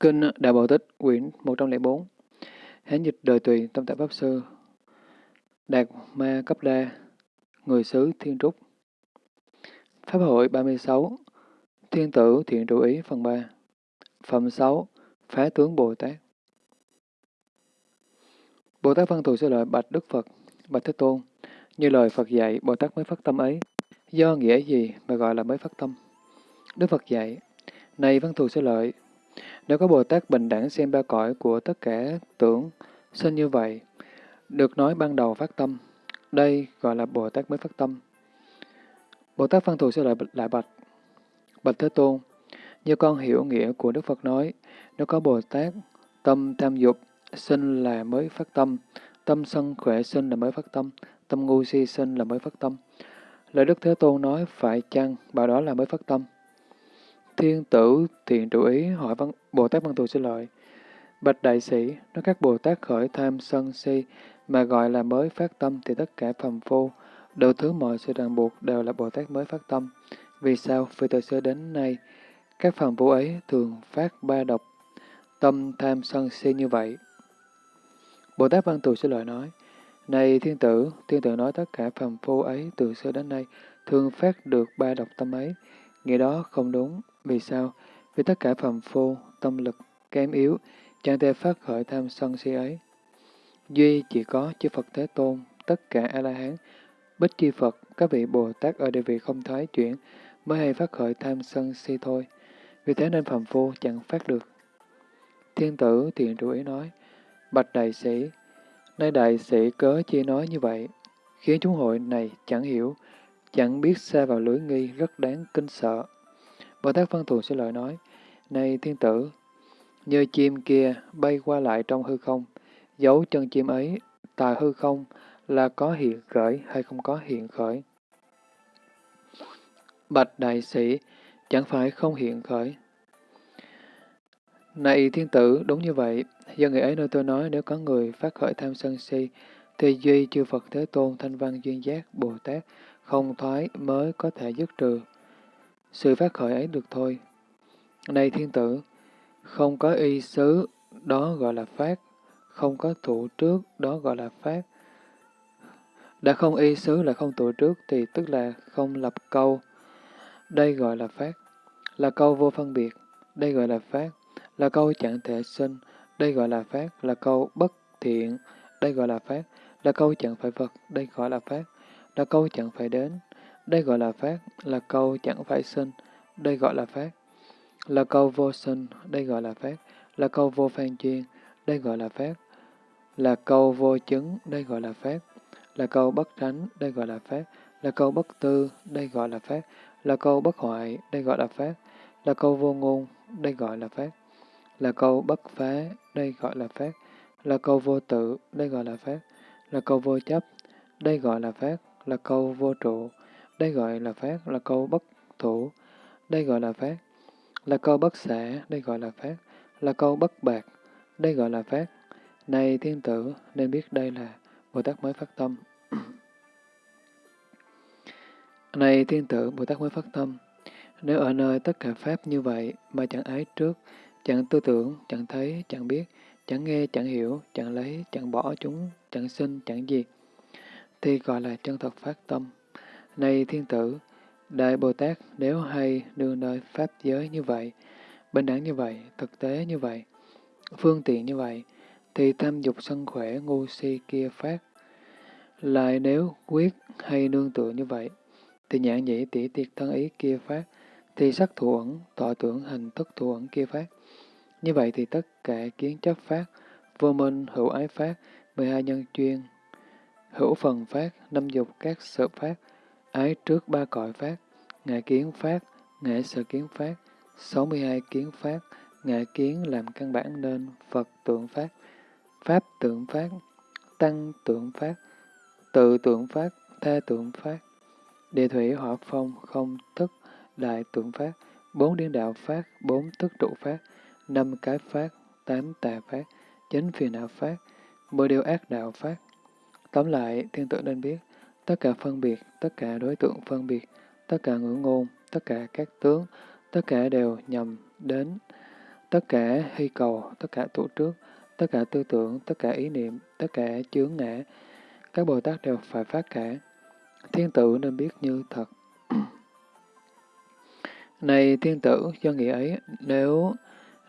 Kinh Đại bảo Tích, quyển 104 Hán dịch đời tùy, tâm tại Pháp Sư Đạt Ma Cấp Đa Người xứ Thiên Trúc Pháp hội 36 Thiên tử thiện trụ ý phần 3 Phẩm 6 Phá tướng Bồ Tát Bồ Tát Văn Thù sẽ lợi bạch Đức Phật, bạch Thế Tôn. Như lời Phật dạy, Bồ Tát mới phát tâm ấy. Do nghĩa gì mà gọi là mới phát tâm? Đức Phật dạy, Này Văn Thù sẽ lợi, nếu có Bồ Tát bình đẳng xem ba cõi của tất cả tưởng sinh như vậy, được nói ban đầu phát tâm, đây gọi là Bồ Tát mới phát tâm. Bồ Tát Văn Thù sẽ lại, lại bạch, bạch Thế Tôn, như con hiểu nghĩa của Đức Phật nói, nếu có Bồ Tát tâm tham dục sinh là mới phát tâm, tâm sân khỏe sinh là mới phát tâm, tâm ngu si sinh là mới phát tâm. Lời Đức Thế Tôn nói phải chăng, bảo đó là mới phát tâm. Thiên tử thiện trụ ý hỏi văn, Bồ Tát Văn Thù xin lợi. Bạch đại sĩ, nếu các Bồ Tát khởi tham sân si mà gọi là mới phát tâm thì tất cả phàm phu, đầu thứ mọi sự ràng buộc đều là Bồ Tát mới phát tâm. Vì sao? Vì từ xưa đến nay, các phàm phu ấy thường phát ba độc, tâm tham sân si như vậy. Bồ Tát Văn Thù xin lợi nói, Này thiên tử, thiên tử nói tất cả phàm phu ấy từ xưa đến nay thường phát được ba độc tâm ấy. Nghĩa đó không đúng. Vì sao? Vì tất cả phàm phu, tâm lực kém yếu, chẳng thể phát khởi tham sân si ấy. Duy chỉ có chư Phật Thế Tôn, tất cả A-la-hán, Bích Chi Phật, các vị Bồ Tát ở địa vị không thoái chuyển, mới hay phát khởi tham sân si thôi. Vì thế nên phàm phu chẳng phát được. Thiên tử thiện trụ ý nói, Bạch đại sĩ, nay đại sĩ cớ chi nói như vậy, khiến chúng hội này chẳng hiểu, chẳng biết xa vào lưới nghi rất đáng kinh sợ. Bồ Tát Văn Thù sẽ lời nói, Này thiên tử, như chim kia bay qua lại trong hư không, dấu chân chim ấy tại hư không là có hiện khởi hay không có hiện khởi. Bạch đại sĩ, chẳng phải không hiện khởi. Này thiên tử, đúng như vậy, do người ấy nơi tôi nói nếu có người phát khởi tham sân si, thì duy chư Phật Thế Tôn, Thanh Văn Duyên Giác, Bồ Tát, không thoái mới có thể dứt trừ. Sự phát khởi ấy được thôi. Này thiên tử, không có y xứ, đó gọi là phát, không có thủ trước, đó gọi là phát. Đã không y xứ là không thủ trước thì tức là không lập câu. Đây gọi là phát, là câu vô phân biệt, đây gọi là phát, là câu chẳng thể sinh, đây gọi là phát, là câu bất thiện, đây gọi là phát, là câu chẳng phải vật, đây gọi là phát, là câu chẳng phải đến, đây gọi là phát, là câu chẳng phải sinh, đây gọi là phát, là câu vô sinh, đây gọi là phát, là câu vô phan chuyên, đây gọi là phát, là câu vô chứng, đây gọi là phát, là câu bất tránh, đây gọi là phát, là câu bất tư, đây gọi là phát, là câu bất hoại, đây gọi là phát, là câu vô ngôn, đây gọi là phát, là câu bất phá, đây gọi là phát, là câu vô tự, đây gọi là phát, là câu vô chấp, đây gọi là phát, là câu vô trụ, đây gọi là phát, là câu bất thủ, đây gọi là phát, là câu bất xả, đây gọi là phát, là câu bất bạc, đây gọi là phát. Này thiên tử, nên biết đây là Bồ Tát mới phát tâm. Này thiên tử, Bồ Tát mới phát tâm. Nếu ở nơi tất cả Pháp như vậy mà chẳng ái trước, chẳng tư tưởng, chẳng thấy, chẳng biết, chẳng nghe, chẳng hiểu, chẳng lấy, chẳng bỏ chúng, chẳng sinh, chẳng diệt, thì gọi là chân thật phát tâm. Này thiên tử, Đại Bồ Tát nếu hay đương nơi Pháp giới như vậy, bình đẳng như vậy, thực tế như vậy, phương tiện như vậy, thì tham dục sân khỏe ngu si kia phát. Lại nếu quyết hay nương tựa như vậy, thì nhãn nhĩ tỷ tiệt thân ý kia phát, thì sắc thủ ẩn, tọa tưởng hành thức thủ ẩn kia phát. Như vậy thì tất cả kiến chấp phát, vô minh hữu ái phát, 12 nhân chuyên, hữu phần phát, năm dục các sự phát, ái trước ba cõi phát, ngã kiến phát, ngã sở kiến phát, 62 kiến phát, ngã kiến làm căn bản nên Phật tượng phát, Pháp tượng phát, Tăng tượng phát, tự tượng phát, tha tượng phát, địa thủy hỏa phong không thức đại tượng phát, bốn điên đạo phát, bốn thức trụ phát, năm cái phát, tám tà phát, chín phiền não phát, mười điều ác đạo phát. Tóm lại, thiên tử nên biết, tất cả phân biệt, tất cả đối tượng phân biệt, tất cả ngữ ngôn, tất cả các tướng, tất cả đều nhằm đến tất cả hy cầu, tất cả tụ trước, tất cả tư tưởng, tất cả ý niệm, tất cả chướng ngã, các Bồ Tát đều phải phát cả. Thiên tử nên biết như thật. này thiên tử, do nghĩa ấy, nếu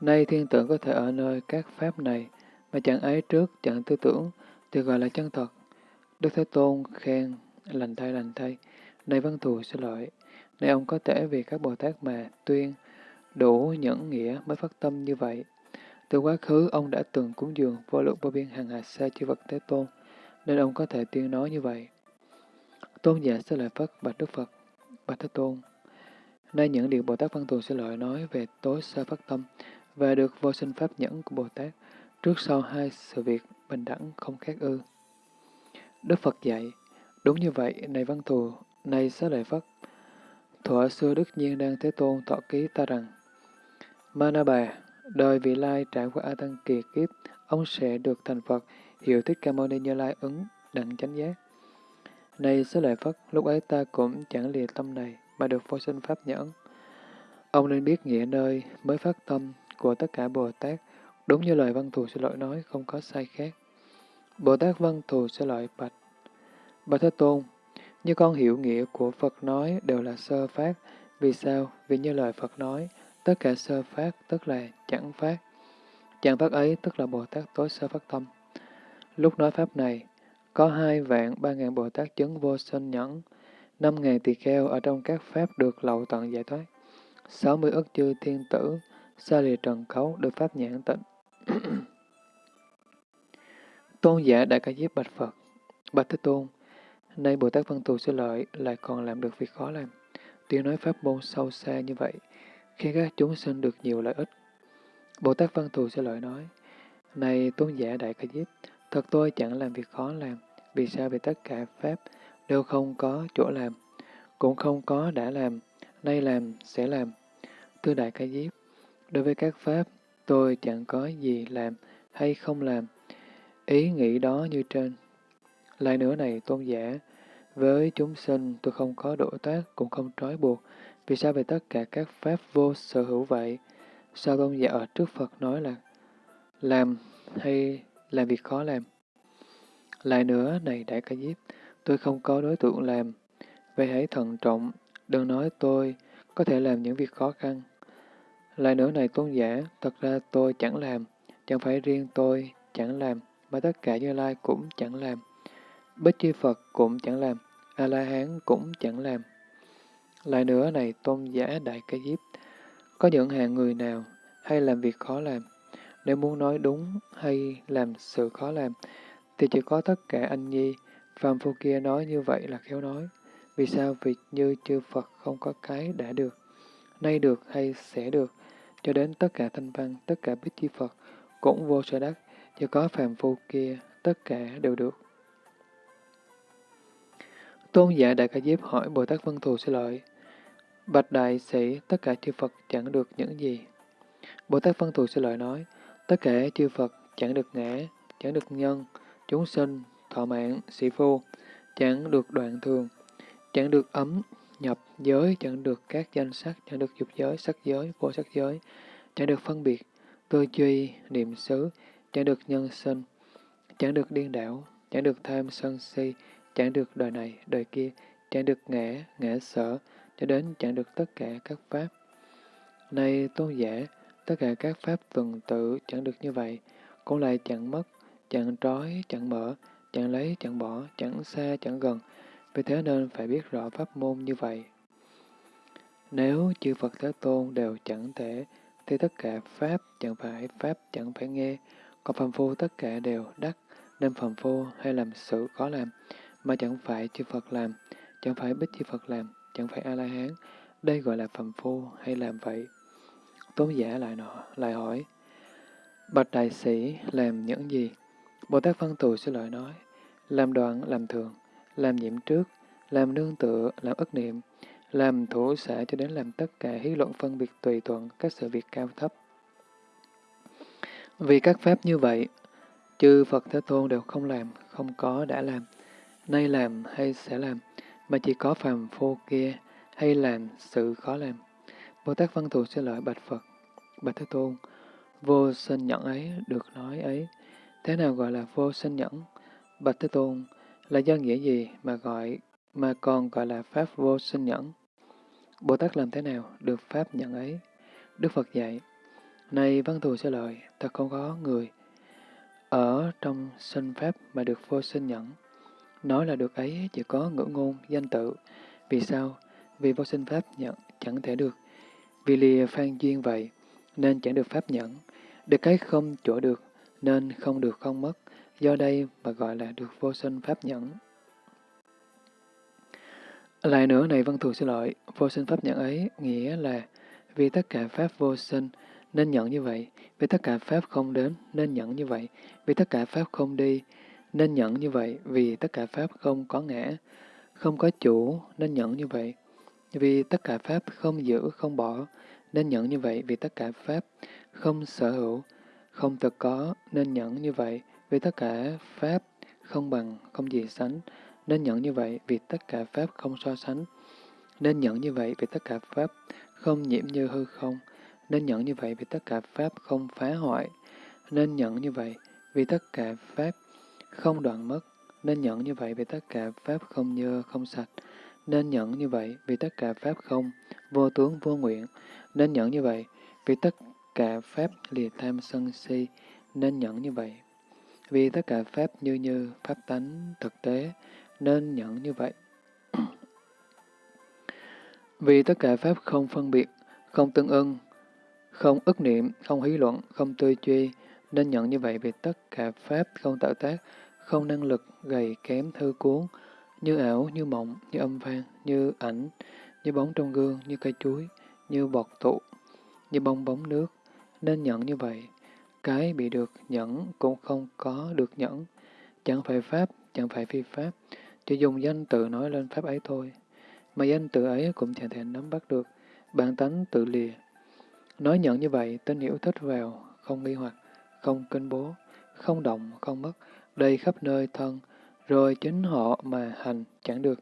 nay thiên tử có thể ở nơi các pháp này, mà chẳng ấy trước, chẳng tư tưởng, thì gọi là chân thật. Đức Thế Tôn khen, lành thay lành thay, này văn thù sẽ lợi, này ông có thể vì các Bồ Tát mà tuyên, đủ nhẫn nghĩa mới phát tâm như vậy. Từ quá khứ, ông đã từng cúng dường vô lượng vô biên hàng hà sa chư vật Thế Tôn, nên ông có thể tuyên nói như vậy. Tôn giả sẽ lợi Phật bạch Đức Phật, bạch Thế Tôn. Nay những điều Bồ Tát Văn Thù sẽ lợi nói về tối xa phát tâm và được vô sinh pháp nhẫn của Bồ Tát trước sau hai sự việc bình đẳng không khác ư. Đức Phật dạy, đúng như vậy, này Văn Thù, này xá lợi Phất. Thuở xưa Đức Nhiên đang Thế Tôn thọ ký ta rằng, Mana Bà, đời vị lai trải qua A Tăng Kỳ kiếp, ông sẽ được thành Phật, Hiểu Thích Ca Mâu Ni Như Lai ứng đặng chánh giác. Này xá lợi Phất, lúc ấy ta cũng chẳng lìa tâm này, mà được vô sinh pháp nhẫn. Ông nên biết nghĩa nơi mới phát tâm của tất cả Bồ Tát, đúng như lời văn thù sư lợi nói, không có sai khác. Bồ Tát văn thù sẽ lợi bạch. Bạch Thế Tôn, như con hiểu nghĩa của Phật nói đều là sơ phát. Vì sao? Vì như lời Phật nói, tất cả sơ phát tức là chẳng phát. Chẳng phát ấy tức là Bồ Tát tối sơ phát tâm. Lúc nói Pháp này, có hai vạn ba ngàn Bồ Tát chứng vô sinh nhẫn, năm ngàn tỳ kheo ở trong các Pháp được lậu tận giải thoát, sáu mươi ức chư thiên tử, xa lìa trần khấu được Pháp nhãn tịnh. tôn giả Đại Ca Diếp Bạch Phật, Bạch Thế Tôn, nay Bồ Tát Văn Thù Sư Lợi lại còn làm được việc khó làm. Tuy nói Pháp môn sâu xa như vậy, khi các chúng sinh được nhiều lợi ích. Bồ Tát Văn Thù Sư Lợi nói, Này Tôn giả Đại Ca Diếp, thật tôi chẳng làm việc khó làm, vì sao vì tất cả Pháp đều không có chỗ làm, cũng không có đã làm, nay làm, sẽ làm. Thưa Đại Ca Diếp, đối với các Pháp, tôi chẳng có gì làm hay không làm. Ý nghĩ đó như trên. Lại nữa này, tôn giả, với chúng sinh tôi không có độ tác, cũng không trói buộc. Vì sao về tất cả các Pháp vô sở hữu vậy? Sao tôn giả ở trước Phật nói là làm hay làm việc khó làm? Lại nữa, này Đại Ca Diếp, tôi không có đối tượng làm. Vậy hãy thận trọng, đừng nói tôi có thể làm những việc khó khăn. Lại nữa này tôn giả, thật ra tôi chẳng làm, chẳng phải riêng tôi chẳng làm, mà tất cả Như Lai cũng chẳng làm. Bích Chi Phật cũng chẳng làm, A-la-hán cũng chẳng làm. Lại nữa này tôn giả Đại Ca Diếp, có những hạng người nào hay làm việc khó làm, nếu muốn nói đúng hay làm sự khó làm, thì chỉ có tất cả anh nhi, phàm phu kia nói như vậy là khéo nói. Vì sao? Vì như chư Phật không có cái đã được, nay được hay sẽ được, cho đến tất cả thanh văn, tất cả bích chi Phật cũng vô sở đắc, chỉ có phàm phu kia, tất cả đều được. Tôn giả Đại Ca Diếp hỏi Bồ Tát Vân Thù sẽ lợi. Bạch Đại Sĩ, tất cả chư Phật chẳng được những gì? Bồ Tát Vân Thù sẽ lợi nói, tất cả chư Phật chẳng được ngã, chẳng được nhân, chúng sinh, thọ mạng, sĩ phu, chẳng được đoạn thường, chẳng được ấm, nhập giới, chẳng được các danh sắc, chẳng được dục giới, sắc giới, vô sắc giới, chẳng được phân biệt, tư duy, niệm xứ, chẳng được nhân sinh, chẳng được điên đảo, chẳng được tham sân si, chẳng được đời này, đời kia, chẳng được ngã, ngã sở, cho đến chẳng được tất cả các pháp. Này tôn giả, tất cả các pháp tuần tự chẳng được như vậy, cũng lại chẳng mất, chẳng trói, chẳng mở, chẳng lấy, chẳng bỏ, chẳng xa, chẳng gần. Vì thế nên phải biết rõ pháp môn như vậy. Nếu chư Phật Thế Tôn đều chẳng thể, thì tất cả Pháp chẳng phải, Pháp chẳng phải nghe, còn phàm phu tất cả đều đắc, nên phàm phu hay làm sự có làm, mà chẳng phải chư Phật làm, chẳng phải bích chư Phật làm, chẳng phải A-la-hán, đây gọi là phàm phu hay làm vậy. Tôn giả lại nọ, lại hỏi, Bạch đại sĩ làm những gì? Bồ Tát Văn Tù sẽ lợi nói, làm đoạn, làm thường, làm nhiễm trước, làm nương tựa, làm ức niệm, làm thủ xã cho đến làm tất cả hí luận phân biệt tùy thuận các sự việc cao thấp. Vì các pháp như vậy, chư Phật Thế Tôn đều không làm, không có đã làm, nay làm hay sẽ làm, mà chỉ có phàm phu kia hay làm sự khó làm. Bồ Tát Văn Thù sẽ lợi bạch Phật, bạch Thế Tôn, vô sinh nhẫn ấy được nói ấy. Thế nào gọi là vô sinh nhẫn? Bạch Thế Tôn, là do nghĩa gì mà gọi mà còn gọi là Pháp vô sinh nhẫn? Bồ Tát làm thế nào được Pháp nhẫn ấy? Đức Phật dạy, này văn thù sẽ lợi, thật không có người ở trong sinh Pháp mà được vô sinh nhẫn. Nói là được ấy chỉ có ngữ ngôn, danh tự. Vì sao? Vì vô sinh Pháp nhận chẳng thể được. Vì lìa phan duyên vậy, nên chẳng được Pháp nhẫn. Được cái không chỗ được, nên không được không mất. Do đây mà gọi là được vô sinh Pháp nhẫn. Lại nữa này văn thù xin lỗi, vô sinh Pháp nhẫn ấy nghĩa là vì tất cả Pháp vô sinh nên nhận như vậy, vì tất cả Pháp không đến nên nhận như vậy, vì tất cả Pháp không đi nên nhận như vậy, vì tất cả Pháp không có ngã, không có chủ nên nhận như vậy, vì tất cả Pháp không giữ, không bỏ nên nhận như vậy, vì tất cả Pháp không sở hữu, không thực có nên nhận như vậy, vì tất cả Pháp không bằng, không gì sánh nên nhận như vậy, vì tất cả Pháp không so sánh nên nhận như vậy, vì tất cả Pháp không nhiễm như hư không nên nhận như vậy, vì tất cả Pháp không phá hoại. Nên nhận như vậy, vì tất cả Pháp không đoạn mất, nên nhận như vậy vì tất cả Pháp không nhơ, không sạch, nên nhận như vậy vì tất cả Pháp không, vô tướng, vô nguyện, nên nhận như vậy vì tất cả Pháp lìa tham sân si, nên nhận như vậy. Vì tất cả Pháp như như, Pháp tánh, thực tế, nên nhận như vậy. vì tất cả Pháp không phân biệt, không tương ưng, không ức niệm, không hí luận, không tư duy, nên nhận như vậy vì tất cả Pháp không tạo tác, không năng lực, gầy kém thư cuốn, như ảo, như mộng, như âm vang, như ảnh, như bóng trong gương, như cây chuối, như bọt tụ, như bong bóng nước, nên nhận như vậy. Cái bị được nhẫn cũng không có được nhẫn, chẳng phải Pháp, chẳng phải phi Pháp, chỉ dùng danh tự nói lên Pháp ấy thôi. Mà danh tự ấy cũng chẳng thể nắm bắt được, bản tánh tự lìa. Nói nhận như vậy, tín hiểu thích vào, không nghi hoặc, không kinh bố, không động, không mất, đầy khắp nơi thân, rồi chính họ mà hành chẳng được,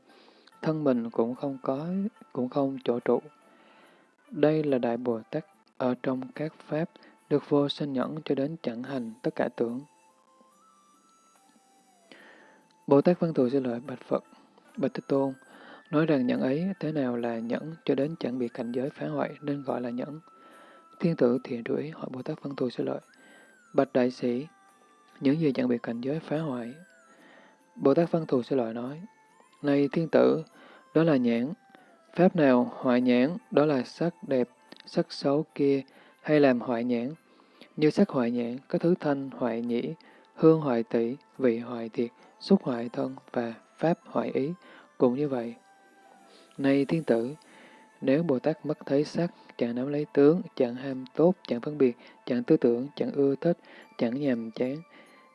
thân mình cũng không có, cũng không chỗ trụ. Đây là Đại Bồ Tát ở trong các Pháp, được vô sinh nhẫn cho đến chẳng hành tất cả tưởng. Bồ Tát Văn Thù xin lợi Bạch Phật, Bạch Thế Tôn, nói rằng nhẫn ấy thế nào là nhẫn cho đến chẳng bị cảnh giới phá hoại nên gọi là nhẫn. Thiên tử thiện đuổi hỏi Bồ Tát Văn Thù sẽ lợi. Bạch Đại Sĩ, những gì chẳng bị cảnh giới phá hoại. Bồ Tát Văn Thù sẽ lợi nói, Này thiên tử, đó là nhãn. Pháp nào hoại nhãn, đó là sắc đẹp, sắc xấu kia, hay làm hoại nhãn. Như sắc hoại nhãn, có thứ thanh hoại nhĩ, hương hoại tỷ, vị hoại thiệt, xúc hoại thân và pháp hoại ý, cũng như vậy. Này thiên tử, nếu Bồ Tát mất thấy sắc, chẳng nắm lấy tướng, chẳng ham tốt, chẳng phân biệt, chẳng tư tưởng, chẳng ưa thích, chẳng nhàm chán,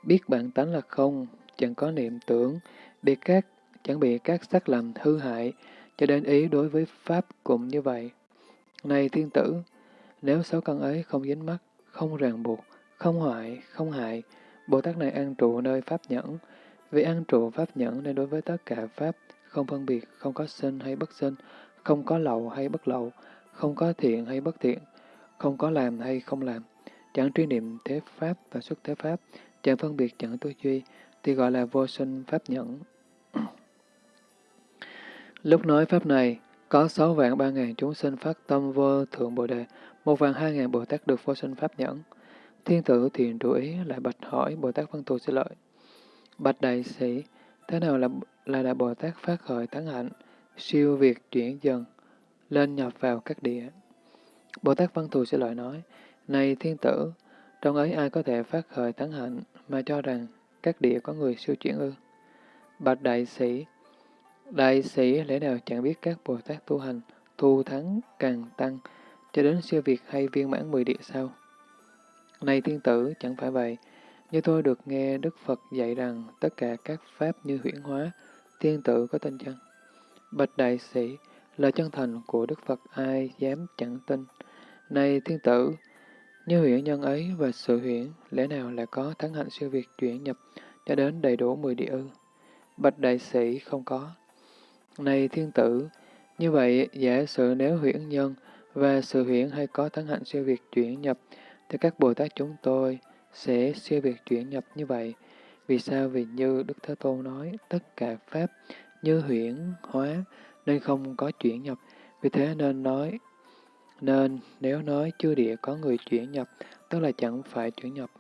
biết bản tánh là không, chẳng có niệm tưởng, bị các chẳng bị các sắc làm hư hại, cho đến ý đối với Pháp cũng như vậy. Này thiên tử, nếu sáu căn ấy không dính mắt, không ràng buộc, không hoại, không hại, Bồ Tát này an trụ nơi Pháp nhẫn. Vì an trụ Pháp nhẫn nên đối với tất cả Pháp, không phân biệt, không có sinh hay bất sinh, không có lậu hay bất lậu, không có thiện hay bất thiện, không có làm hay không làm, chẳng truy niệm thế Pháp và xuất thế Pháp, chẳng phân biệt chẳng tư duy, thì gọi là vô sinh Pháp nhẫn. Lúc nói Pháp này, có sáu vạn ba ngàn chúng sinh phát tâm vô thượng Bồ Đề, một vạn hai ngàn Bồ Tát được vô sinh Pháp nhẫn. Thiên tử thiền trụ ý lại bạch hỏi Bồ Tát Văn Thù sẽ lợi. Bạch đại sĩ, thế nào là là Đại Bồ Tát phát khởi thắng hạnh, siêu việt chuyển dần, lên nhập vào các địa. Bồ Tát Văn Thù sẽ lại nói, Này thiên tử, trong ấy ai có thể phát khởi thắng hạnh mà cho rằng các địa có người siêu chuyển ư? Bạch đại sĩ, đại sĩ lẽ nào chẳng biết các Bồ Tát tu hành, thu thắng càng tăng, cho đến siêu việt hay viên mãn mười địa sao? Này thiên tử, chẳng phải vậy. Như tôi được nghe Đức Phật dạy rằng tất cả các pháp như huyễn hóa, thiên tử có tin chăng? Bạch đại sĩ, lời chân thành của Đức Phật ai dám chẳng tin. Này thiên tử, như huyễn nhân ấy và sự huyễn, lẽ nào là có thắng hạnh siêu việt chuyển nhập cho đến đầy đủ mười địa ư? Bạch đại sĩ không có. Này thiên tử, như vậy giả sử nếu huyễn nhân và sự huyễn hay có thắng hạnh siêu việt chuyển nhập thì các Bồ Tát chúng tôi sẽ siêu việt chuyển nhập như vậy. Vì sao? Vì như Đức Thế Tôn nói, tất cả Pháp như huyễn hóa nên không có chuyển nhập. Vì thế nên nói, nên nếu nói chư địa có người chuyển nhập, tức là chẳng phải chuyển nhập.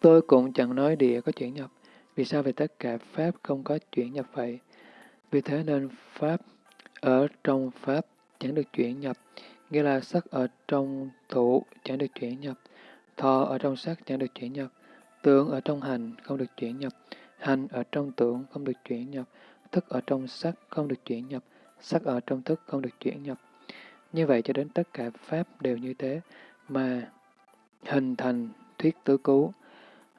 Tôi cũng chẳng nói địa có chuyển nhập. Vì sao về tất cả Pháp không có chuyển nhập vậy? Vì thế nên Pháp ở trong Pháp chẳng được chuyển nhập, nghĩa là sắc ở trong thủ chẳng được chuyển nhập, thọ ở trong sắc chẳng được chuyển nhập, tướng ở trong hành không được chuyển nhập, hành ở trong tưởng không được chuyển nhập, thức ở trong sắc không được chuyển nhập, sắc ở trong thức không được chuyển nhập. Như vậy cho đến tất cả Pháp đều như thế, mà hình thành thuyết tứ cứu.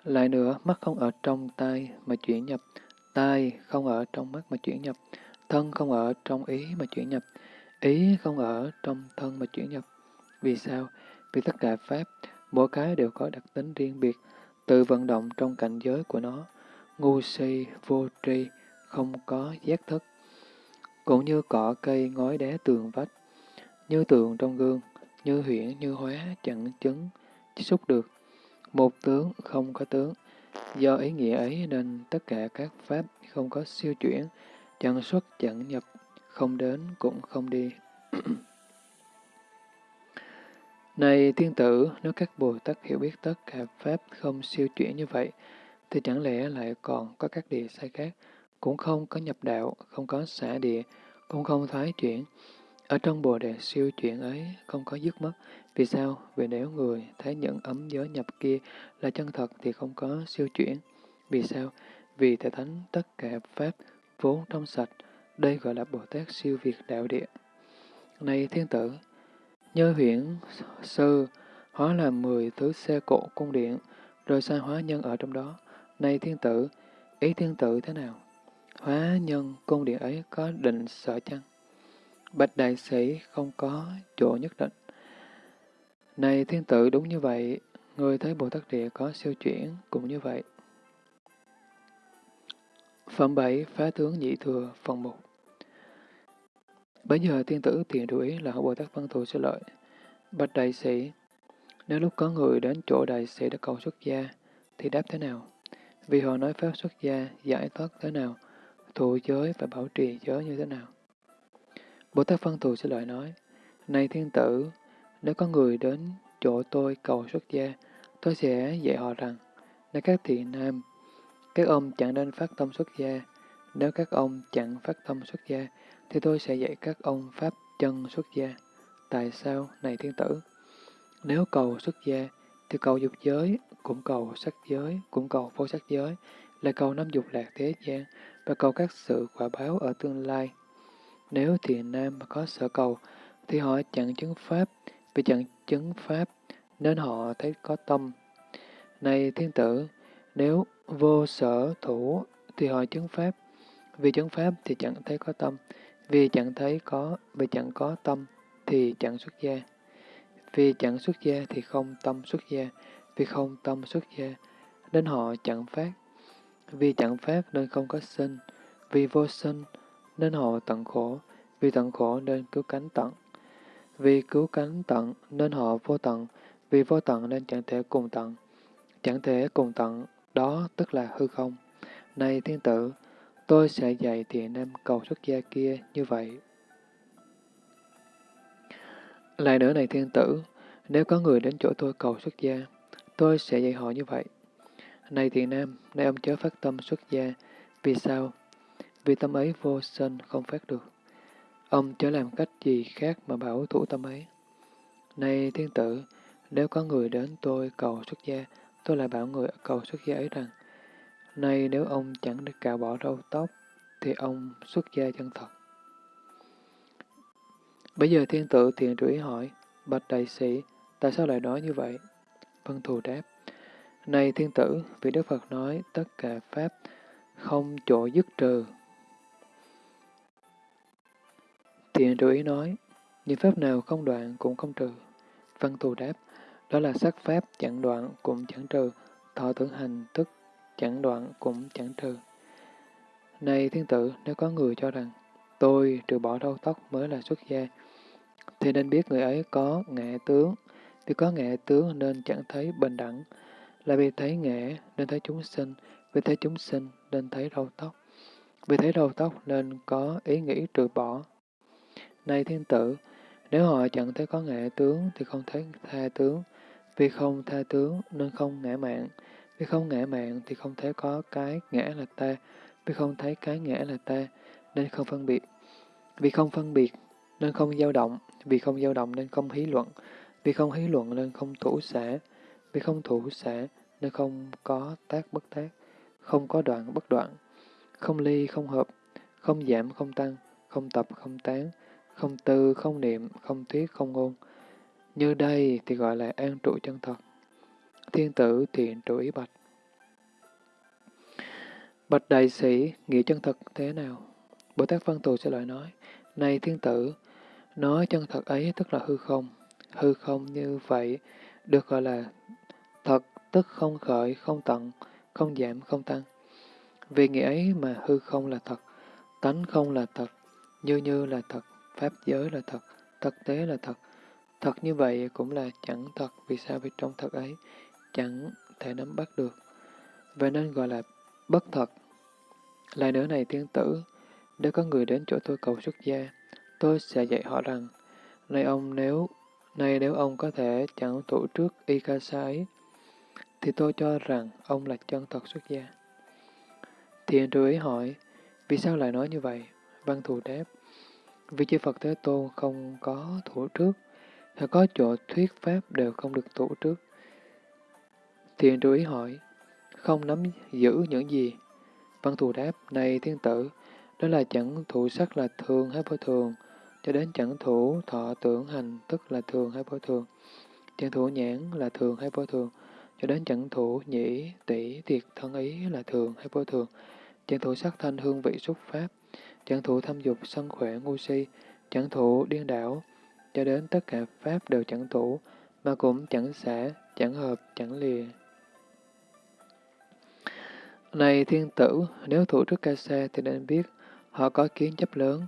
Lại nữa, mắt không ở trong tai mà chuyển nhập, tai không ở trong mắt mà chuyển nhập, thân không ở trong ý mà chuyển nhập, ý không ở trong thân mà chuyển nhập. Vì sao? Vì tất cả Pháp, mỗi cái đều có đặc tính riêng biệt, tự vận động trong cảnh giới của nó, ngu si, vô tri, không có giác thức. Cũng như cỏ cây ngói đá tường vách, như tượng trong gương, như huyễn, như hóa, chẳng chứng, xúc được. Một tướng không có tướng. Do ý nghĩa ấy nên tất cả các pháp không có siêu chuyển, chẳng xuất chẳng nhập, không đến cũng không đi. Này tiên tử, nếu các Bồ Tát hiểu biết tất cả Pháp không siêu chuyển như vậy, thì chẳng lẽ lại còn có các địa sai khác, cũng không có nhập đạo, không có xả địa, cũng không thoái chuyển. Ở trong Bồ Đề siêu chuyển ấy không có dứt mất. Vì sao? Vì nếu người thấy những ấm giới nhập kia là chân thật thì không có siêu chuyển. Vì sao? Vì thể thánh tất cả Pháp vốn trong sạch, đây gọi là Bồ Tát siêu việt đạo địa. Này thiên tử, Nhớ huyễn sư hóa làm mười thứ xe cộ cung điện, rồi sai hóa nhân ở trong đó. Này thiên tử, ý thiên tử thế nào? Hóa nhân cung điện ấy có định sở chăng? Bạch đại sĩ không có chỗ nhất định. Này thiên tử đúng như vậy, người thấy Bồ Tát Địa có siêu chuyển cũng như vậy. Phẩm 7 Phá tướng nhị thừa phần 1 Bây giờ thiên tử tiền đủ ý là Bồ Tát Văn Thù sẽ lợi. Bạch đại sĩ, nếu lúc có người đến chỗ đại sĩ đã cầu xuất gia, thì đáp thế nào? Vì họ nói pháp xuất gia, giải thoát thế nào, thụ giới và bảo trì giới như thế nào? Bồ Tát Văn Thù sẽ lại nói, Này thiên tử, nếu có người đến chỗ tôi cầu xuất gia, tôi sẽ dạy họ rằng, Này các thị nam, các ông chẳng nên phát tâm xuất gia, nếu các ông chẳng phát tâm xuất gia, thì tôi sẽ dạy các ông pháp chân xuất gia. Tại sao, này thiên tử? Nếu cầu xuất gia, thì cầu dục giới, cũng cầu sắc giới, cũng cầu vô sắc giới, là cầu năm dục lạc thế gian, và cầu các sự quả báo ở tương lai. Nếu thiện nam mà có sở cầu, thì họ chẳng chứng pháp, vì chẳng chứng pháp, nên họ thấy có tâm. Này thiên tử, nếu vô sở thủ, thì họ chứng pháp, vì chứng pháp thì chẳng thấy có tâm, vì chẳng thấy có, vì chẳng có tâm thì chẳng xuất gia. Vì chẳng xuất gia thì không tâm xuất gia, vì không tâm xuất gia, nên họ chẳng phát. Vì chẳng phát nên không có sinh, vì vô sinh nên họ tận khổ, vì tận khổ nên cứu cánh tận. Vì cứu cánh tận nên họ vô tận, vì vô tận nên chẳng thể cùng tận. Chẳng thể cùng tận, đó tức là hư không. Này thiên tử, tôi sẽ dạy thiện nam cầu xuất gia kia như vậy. Lại nữa này thiên tử, nếu có người đến chỗ tôi cầu xuất gia, tôi sẽ dạy họ như vậy. Này thiện nam, nay ông chớ phát tâm xuất gia. Vì sao? Vì tâm ấy vô sinh không phát được. Ông chớ làm cách gì khác mà bảo thủ tâm ấy. Này thiên tử, nếu có người đến tôi cầu xuất gia, tôi lại bảo người cầu xuất gia ấy rằng, nay nếu ông chẳng được cạo bỏ râu tóc, thì ông xuất gia chân thật. Bây giờ thiên tử thiện rủi hỏi, bạch đại sĩ, tại sao lại nói như vậy? Vân Thù đáp, Này thiên tử, vì Đức Phật nói tất cả Pháp không chỗ dứt trừ. Thiện rủi nói, những Pháp nào không đoạn cũng không trừ. Vân Thù đáp, đó là sắc Pháp chẳng đoạn cũng chẳng trừ, thọ tưởng hành thức chẳng đoạn cũng chẳng trừ. Này thiên tử, nếu có người cho rằng tôi trừ bỏ râu tóc mới là xuất gia, thì nên biết người ấy có ngạ tướng. Vì có nghệ tướng nên chẳng thấy bình đẳng, là vì thấy nghệ nên thấy chúng sinh, vì thấy chúng sinh nên thấy râu tóc, vì thấy râu tóc nên có ý nghĩ trừ bỏ. Này thiên tử, nếu họ chẳng thấy có nghệ tướng thì không thấy tha tướng, vì không tha tướng nên không ngã mạng, vì không ngã mạng thì không thấy có cái ngã là ta, vì không thấy cái ngã là ta nên không phân biệt. Vì không phân biệt nên không dao động, vì không dao động nên không hí luận, vì không hí luận nên không thủ xả, vì không thủ xả nên không có tác bất tác, không có đoạn bất đoạn, không ly không hợp, không giảm không tăng, không tập không tán, không tư không niệm, không thuyết không ngôn. Như đây thì gọi là an trụ chân thật. Thiên tử thiện trụ ý bạch. Bạch đại sĩ, nghĩa chân thật thế nào? Bồ Tát Văn Tù sẽ lại nói, Này thiên tử, nói chân thật ấy tức là hư không. Hư không như vậy được gọi là thật, tức không khởi, không tận, không giảm, không tăng. Vì nghĩa ấy mà hư không là thật, tánh không là thật, như như là thật, pháp giới là thật, thực tế là thật. Thật như vậy cũng là chẳng thật, vì sao vì trong thật ấy chẳng thể nắm bắt được. Vậy nên gọi là bất thật. Lại nữa này tiên tử, nếu có người đến chỗ tôi cầu xuất gia, tôi sẽ dạy họ rằng, nay ông nếu nay nếu ông có thể chẳng thủ trước y ca sa ấy, thì tôi cho rằng ông là chân thật xuất gia. Thiện trụ ý hỏi, vì sao lại nói như vậy? Văn thù đáp, vì chư Phật Thế Tôn không có thủ trước, hay có chỗ thuyết pháp đều không được thủ trước. Thiện trụ ý hỏi, không nắm giữ những gì? Văn thù đáp, này thiên tử, đó là chẳng thủ sắc là thường hay vô thường, cho đến chẳng thủ thọ tưởng hành tức là thường hay vô thường, chẳng thủ nhãn là thường hay vô thường, cho đến chẳng thủ nhĩ, tỷ, tiệt, thân ý là thường hay vô thường, chẳng thủ sắc thanh hương vị xúc pháp, chẳng thủ thâm dục sân khỏe ngu si, chẳng thủ điên đảo, cho đến tất cả pháp đều chẳng thủ, mà cũng chẳng xả, chẳng hợp, chẳng lìa. Này thiên tử, nếu thủ trước ca sa thì nên biết họ có kiến chấp lớn.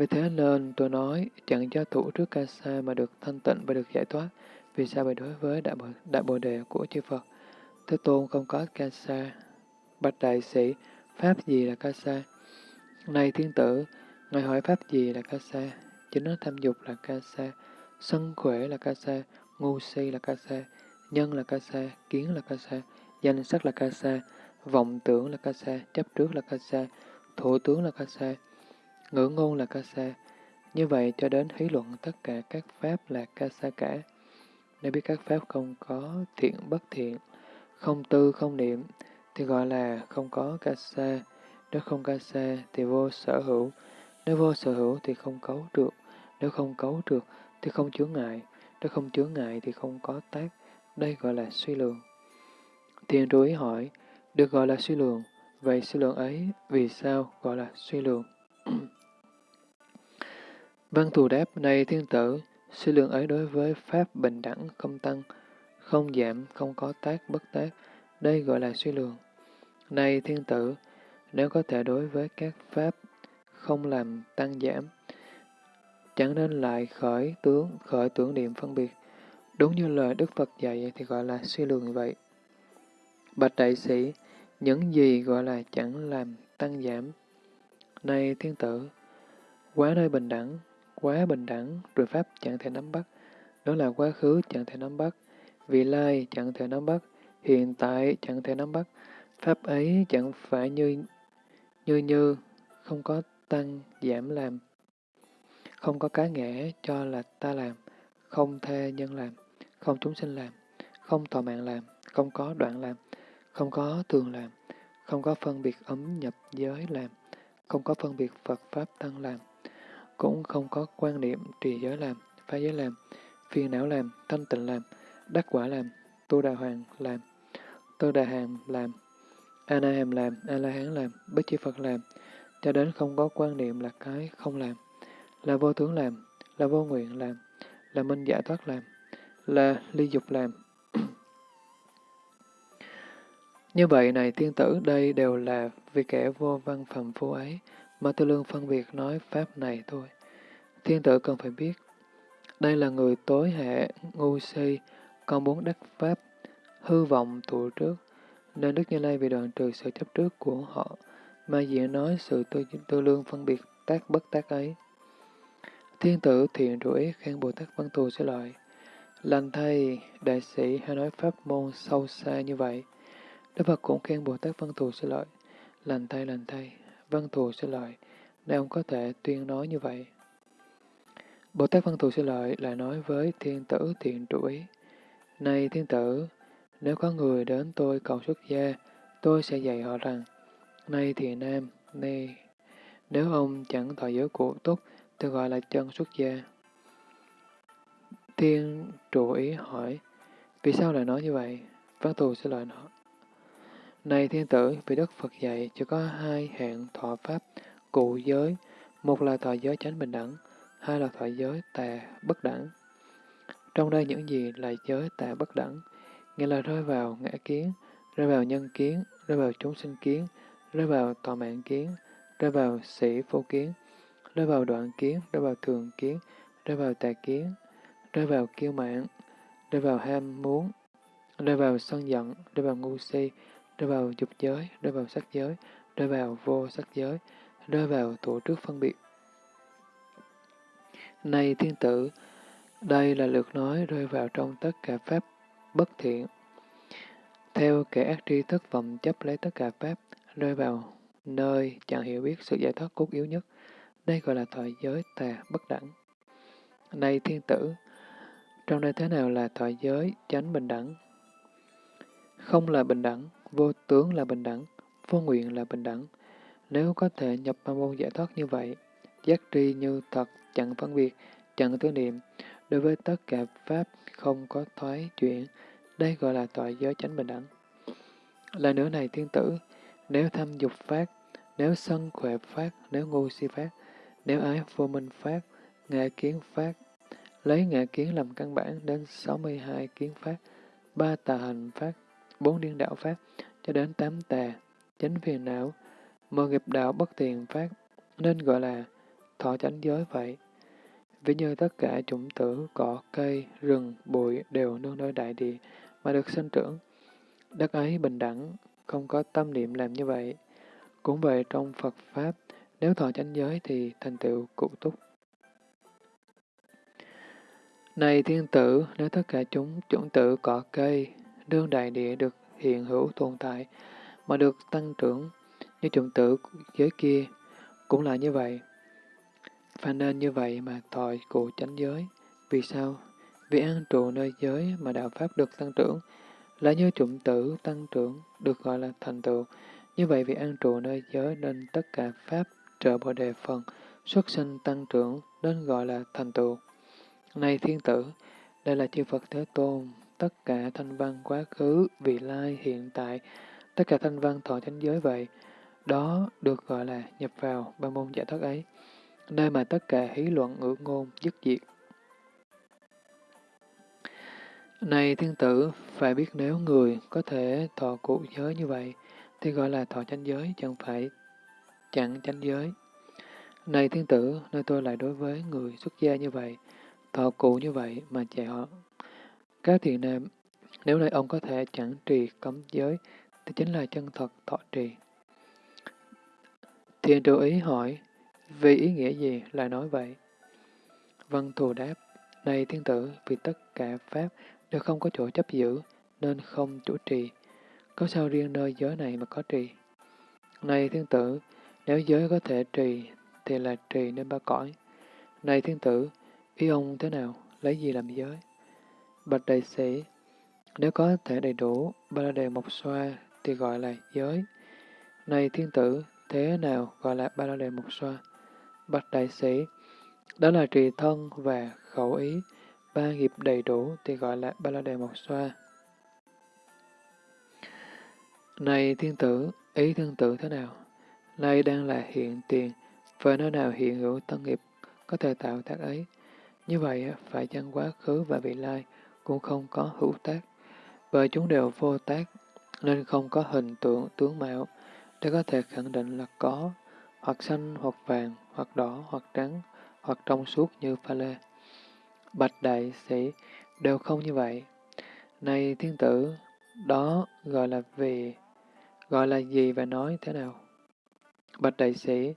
Vì thế nên tôi nói chẳng cho thủ trước ca sa mà được thanh tịnh và được giải thoát. Vì sao vậy đối với đại bồ, đại bồ đề của chư Phật? Thế Tôn không có ca sa. Bạch đại sĩ, pháp gì là ca sa? Này thiên tử, Ngài hỏi pháp gì là ca sa? Chính nó tham dục là ca sa, sân khỏe là ca sa, ngu si là ca sa, nhân là ca sa, kiến là ca sa, danh sắc là ca sa, vọng tưởng là ca sa, chấp trước là ca sa, thủ tướng là ca sa, ngữ ngôn là ca sa. Như vậy cho đến hí luận tất cả các pháp là ca sa cả. Nếu biết các pháp không có thiện bất thiện, không tư không niệm, thì gọi là không có ca sa. Nếu không ca sa thì vô sở hữu. Nếu vô sở hữu thì không cấu được. Nếu không cấu được thì không chướng ngại. Nếu không chướng ngại thì không có tác. Đây gọi là suy lượng. Thiền trú ý hỏi, được gọi là suy lượng. Vậy suy lượng ấy vì sao gọi là suy lượng? Văn thù đáp, này thiên tử, suy lượng ấy đối với Pháp bình đẳng, không tăng, không giảm, không có tác, bất tác, đây gọi là suy lượng. Này thiên tử, nếu có thể đối với các Pháp không làm tăng giảm, chẳng nên lại khởi tướng, khởi tưởng niệm phân biệt. Đúng như lời Đức Phật dạy thì gọi là suy lượng vậy. Bạch đại sĩ, những gì gọi là chẳng làm tăng giảm. Này thiên tử, quá nơi bình đẳng, quá bình đẳng, rồi Pháp chẳng thể nắm bắt. Đó là quá khứ chẳng thể nắm bắt, vị lai chẳng thể nắm bắt, hiện tại chẳng thể nắm bắt. Pháp ấy chẳng phải như như như, không có tăng giảm làm, không có cá ngã cho là ta làm, không thê nhân làm, không chúng sinh làm, không tòa mạng làm, không có đoạn làm, không có thường làm, không có phân biệt ấm nhập giới làm, không có phân biệt Phật Pháp Tăng làm, cũng không có quan niệm trì giới làm, phá giới làm, phiền não làm, thanh tịnh làm, đắc quả làm, tu đà hoàng làm, tu đà hàm làm, a na hàm làm, a la hán làm, bích chi Phật làm, cho đến không có quan niệm là cái không làm, là vô tướng làm, là vô nguyện làm, là minh giải thoát làm, là ly dục làm, như vậy này tiên tử đây đều là vì kẻ vô văn phẩm phu ấy, mà tư lương phân biệt nói pháp này thôi. Thiên tử cần phải biết, Đây là người tối hệ, ngu si, con muốn đắc pháp, hư vọng tụ trước, nên Đức Như Lai bị đoạn trừ sự chấp trước của họ, mà diện nói sự tư, tư lương phân biệt tác bất tác ấy. Thiên tử thiện rủi khen Bồ Tát Văn Thù sẽ lợi. Lành thay, đại sĩ hay nói pháp môn sâu xa như vậy. Đức Phật cũng khen Bồ Tát Văn Thù sẽ lợi. Lành thay, lành thay, Văn Thù sẽ lợi. Nên ông có thể tuyên nói như vậy. Bồ Tát Văn Thù sẽ lợi lại nói với thiên tử thiện trụ ý Này thiên tử, nếu có người đến tôi cầu xuất gia, tôi sẽ dạy họ rằng, Này thiện nam, này, nếu ông chẳng thọ giới cụ túc, thì gọi là chân xuất gia. Thiên trụ ý hỏi, vì sao lại nói như vậy? Văn thù sẽ lợi nói, này thiên tử, vì Đức Phật dạy chỉ có hai hạng thọ pháp cụ giới, một là thọ giới chánh bình đẳng, hai là thọ giới tà bất đẳng. Trong đây những gì là giới tà bất đẳng, nghĩa là rơi vào ngã kiến, rơi vào nhân kiến, rơi vào chúng sinh kiến, rơi vào tòa mạng kiến, rơi vào sĩ vô kiến, rơi vào đoạn kiến, rơi vào thường kiến, rơi vào tà kiến, rơi vào kiêu mạng, rơi vào ham muốn, rơi vào sân giận, rơi vào ngu si, rơi vào dục giới, rơi vào sắc giới, rơi vào vô sắc giới, rơi vào tổ trước phân biệt. Này thiên tử, đây là lượt nói rơi vào trong tất cả pháp bất thiện. Theo kẻ ác tri thức vọng chấp lấy tất cả pháp, rơi vào nơi chẳng hiểu biết sự giải thoát cốt yếu nhất. Đây gọi là thoại giới tà bất đẳng. Này thiên tử, trong đây thế nào là thoại giới chánh bình đẳng? Không là bình đẳng, vô tướng là bình đẳng, vô nguyện là bình đẳng. Nếu có thể nhập ma môn giải thoát như vậy, giác tri như thật, chẳng phân biệt, chẳng tư niệm, đối với tất cả pháp không có thoái chuyển, đây gọi là tội giới chánh bình đẳng. Là nữa này thiên tử, nếu tham dục phát, nếu sân khỏe phát, nếu ngu si phát, nếu ái vô minh phát, ngạ kiến phát, lấy ngạ kiến làm căn bản đến 62 kiến phát, ba tà hành phát, bốn điên đạo pháp cho đến tám tà, chánh phiền não, mơ nghiệp đạo bất tiền phát, nên gọi là thọ chánh giới vậy. Ví như tất cả chủng tử, cỏ, cây, rừng, bụi đều nương nơi đại địa mà được sinh trưởng. Đất ấy bình đẳng, không có tâm niệm làm như vậy. Cũng vậy trong Phật Pháp, nếu thọ chánh giới thì thành tựu cụ túc. Này thiên tử, nếu tất cả chúng chủng tử cỏ cây, đương đại địa được hiện hữu tồn tại, mà được tăng trưởng như chủng tử giới kia, cũng là như vậy. và nên như vậy mà thọ cụ chánh giới. Vì sao? Vì an trụ nơi giới mà đạo Pháp được tăng trưởng, là như chủng tử tăng trưởng, được gọi là thành tựu. Như vậy vì an trụ nơi giới nên tất cả Pháp trợ bồ đề phần, xuất sinh tăng trưởng nên gọi là thành tựu. Này thiên tử, đây là chư Phật Thế Tôn, tất cả thanh văn quá khứ, vị lai, hiện tại, tất cả thanh văn thọ chánh giới vậy, đó được gọi là nhập vào ba môn giải thoát ấy, nơi mà tất cả hí luận ngữ ngôn dứt diệt. Này thiên tử, phải biết nếu người có thể thọ cụ giới như vậy, thì gọi là thọ chánh giới, chẳng phải chẳng chánh giới. Này thiên tử, nơi tôi lại đối với người xuất gia như vậy, thọ cụ như vậy mà chạy họ. Các thiện nam, nếu nơi ông có thể chẳng trì cấm giới, thì chính là chân thật thọ trì. Thiền trụ ý hỏi, vì ý nghĩa gì lại nói vậy? Văn thù đáp, này thiên tử, vì tất cả Pháp đều không có chỗ chấp giữ, nên không chủ trì. Có sao riêng nơi giới này mà có trì? Này thiên tử, nếu giới có thể trì, thì là trì nên ba cõi. Này thiên tử, ý ông thế nào, lấy gì làm giới? Bạch đại sĩ, nếu có thể đầy đủ ba la đề mộc xoa, thì gọi là giới. Này thiên tử, thế nào gọi là ba la đề mộc xoa? Bạch đại sĩ, đó là trì thân và khẩu ý, ba nghiệp đầy đủ thì gọi là ba la đề mộc xoa. Này thiên tử, ý thiên tử thế nào? Nay đang là hiện tiền, và nơi nào hiện hữu tân nghiệp có thể tạo tác ấy. Như vậy, phải chăng quá khứ và vị lai cũng không có hữu tác, bởi chúng đều vô tác, nên không có hình tượng tướng mạo để có thể khẳng định là có, hoặc xanh, hoặc vàng, hoặc đỏ, hoặc trắng, hoặc trong suốt như pha lê. Bạch đại sĩ, đều không như vậy. Này thiên tử, đó gọi là vì, gọi là gì và nói thế nào? Bạch đại sĩ,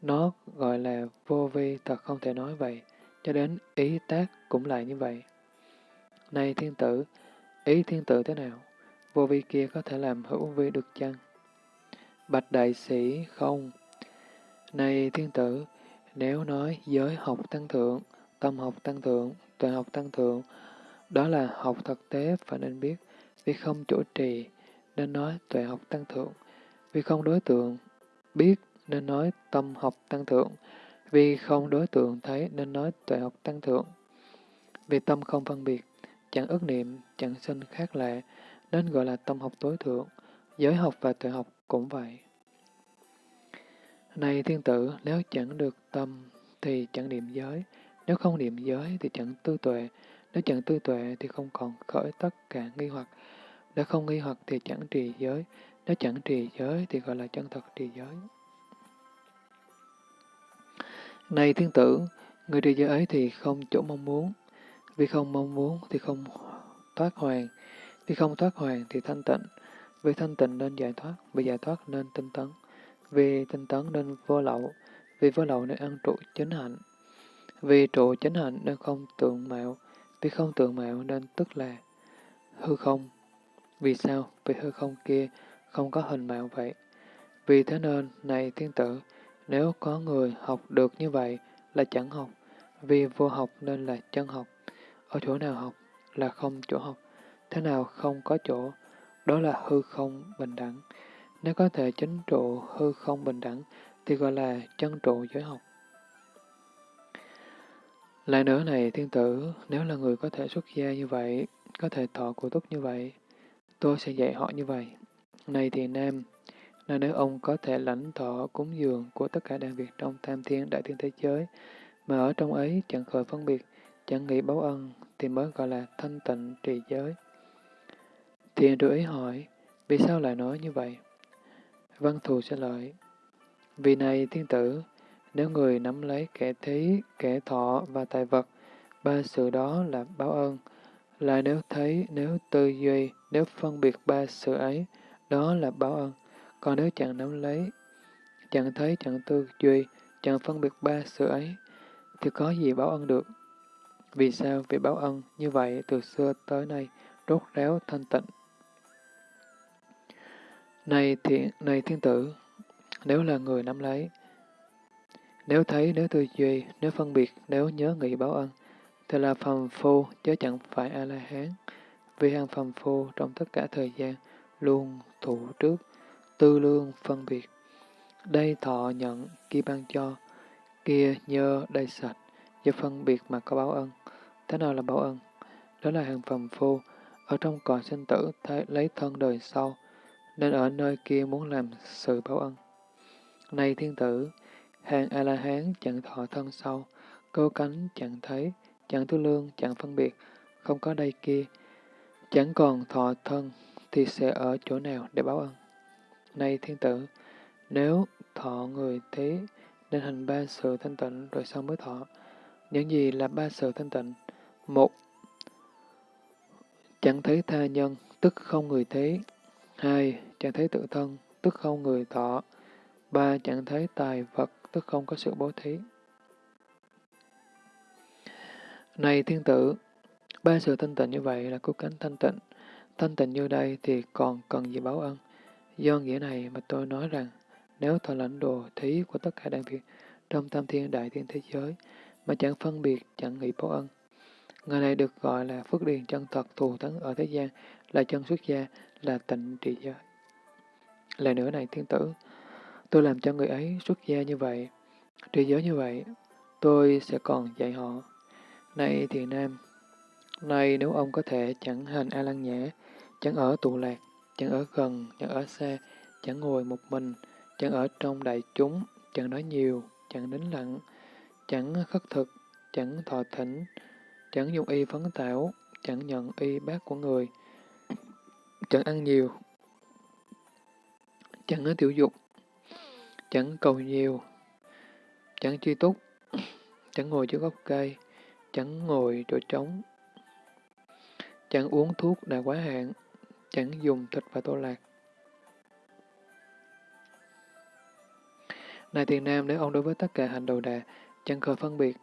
nó gọi là vô vi thật không thể nói vậy, cho đến ý tác cũng lại như vậy. Này thiên tử, ý thiên tử thế nào? Vô vi kia có thể làm hữu vi được chăng? Bạch đại sĩ không. Này thiên tử, nếu nói giới học tăng thượng, tâm học tăng thượng, tuệ học tăng thượng, đó là học thực tế phải nên biết, vì không chủ trì, nên nói tuệ học tăng thượng, vì không đối tượng, biết nên nói tâm học tăng thượng, vì không đối tượng thấy nên nói tuệ học tăng thượng. Vì tâm không phân biệt, chẳng ức niệm, chẳng sinh khác lạ, nên gọi là tâm học tối thượng. Giới học và tuệ học cũng vậy. Này thiên tử, nếu chẳng được tâm thì chẳng niệm giới, nếu không niệm giới thì chẳng tư tuệ, nếu chẳng tư tuệ thì không còn khởi tất cả nghi hoặc, nếu không nghi hoặc thì chẳng trì giới, nếu chẳng trì giới thì gọi là chân thật trì giới. Này thiên tử, người trì giới ấy thì không chỗ mong muốn, vì không mong muốn thì không thoát hoàn, vì không thoát hoàn thì thanh tịnh, vì thanh tịnh nên giải thoát, vì giải thoát nên tinh tấn, vì tinh tấn nên vô lậu, vì vô lậu nên ăn trụ chính hạnh, vì trụ chính hạnh nên không tượng mạo, vì không tượng mạo nên tức là hư không. Vì sao? Vì hư không kia không có hình mạo vậy. Vì thế nên, này thiên tử, nếu có người học được như vậy là chẳng học, vì vô học nên là chân học. Ở chỗ nào học là không chỗ học, thế nào không có chỗ, đó là hư không bình đẳng. Nếu có thể chính trụ hư không bình đẳng, thì gọi là chân trụ giới học. Lại nữa này, thiên tử, nếu là người có thể xuất gia như vậy, có thể thọ cụ túc như vậy, tôi sẽ dạy họ như vậy. Này thì nam, nên nếu ông có thể lãnh thọ cúng dường của tất cả đàn Việt trong tam thiên đại thiên thế giới, mà ở trong ấy chẳng khởi phân biệt, chẳng nghĩ báo ân, thì mới gọi là thanh tịnh trì giới. Thiền đưa ý hỏi, vì sao lại nói như vậy? Văn thù sẽ lợi. Vì này thiên tử, nếu người nắm lấy kẻ thí, kẻ thọ và tài vật, ba sự đó là báo ơn. Lại nếu thấy, nếu tư duy, nếu phân biệt ba sự ấy, đó là báo ơn. Còn nếu chẳng nắm lấy, chẳng thấy, chẳng tư duy, chẳng phân biệt ba sự ấy, thì có gì báo ân được? Vì sao? Vì báo ân như vậy từ xưa tới nay, rốt ráo thanh tịnh. Này thiện, này thiên tử, nếu là người nắm lấy, nếu thấy, nếu tư duy, nếu phân biệt, nếu nhớ nghĩ báo ân, thì là phàm phu, chứ chẳng phải A-la-hán. Vì hàng phàm phu trong tất cả thời gian, luôn thủ trước, tư lương phân biệt. Đây thọ nhận, kia ban cho, kia nhơ, đây sạch, do phân biệt mà có báo ân. Thế nào là báo ân? Đó là hàng phàm phu, ở trong cõi sinh tử thấy lấy thân đời sau, nên ở nơi kia muốn làm sự báo ân. Này thiên tử, hàng A-la-hán chẳng thọ thân sau, câu cánh chẳng thấy, chẳng tư lương, chẳng phân biệt, không có đây kia, chẳng còn thọ thân, thì sẽ ở chỗ nào để báo ân? Này thiên tử, nếu thọ người thế, nên hành ba sự thanh tịnh rồi sau mới thọ. Những gì là ba sự thanh tịnh? Một, chẳng thấy tha nhân, tức không người thế. Hai, chẳng thấy tự thân, tức không người thọ. Ba, chẳng thấy tài vật, tức không có sự bố thí. Này thiên tử, ba sự thanh tịnh như vậy là cứu cánh thanh tịnh. Thanh tịnh như đây thì còn cần gì báo ân? Do nghĩa này mà tôi nói rằng, nếu thọ lãnh đồ thí của tất cả đại Việt trong tam thiên đại thiên thế giới, mà chẳng phân biệt, chẳng nghĩ báo ân, người này được gọi là phước điền chân thật thù thắng ở thế gian, là chân xuất gia, là tịnh trị giới. Lại nữa này thiên tử, tôi làm cho người ấy xuất gia như vậy, trì giới như vậy, tôi sẽ còn dạy họ. Này thì nam, nay nếu ông có thể chẳng hành A Lăng Nhã, chẳng ở tụ lạc, chẳng ở gần, chẳng ở xa, chẳng ngồi một mình, chẳng ở trong đại chúng, chẳng nói nhiều, chẳng nín lặng, chẳng khất thực, chẳng thọ thỉnh, chẳng dùng y phấn tảo, chẳng nhận y bác của người, chẳng ăn nhiều, chẳng tiểu dục, chẳng cầu nhiều, chẳng chi túc, chẳng ngồi dưới gốc cây, chẳng ngồi chỗ trống, chẳng uống thuốc đã quá hạn, chẳng dùng thịt và tô lạc. Này thiền nam, nếu ông đối với tất cả hành đầu đà, chẳng khởi phân biệt,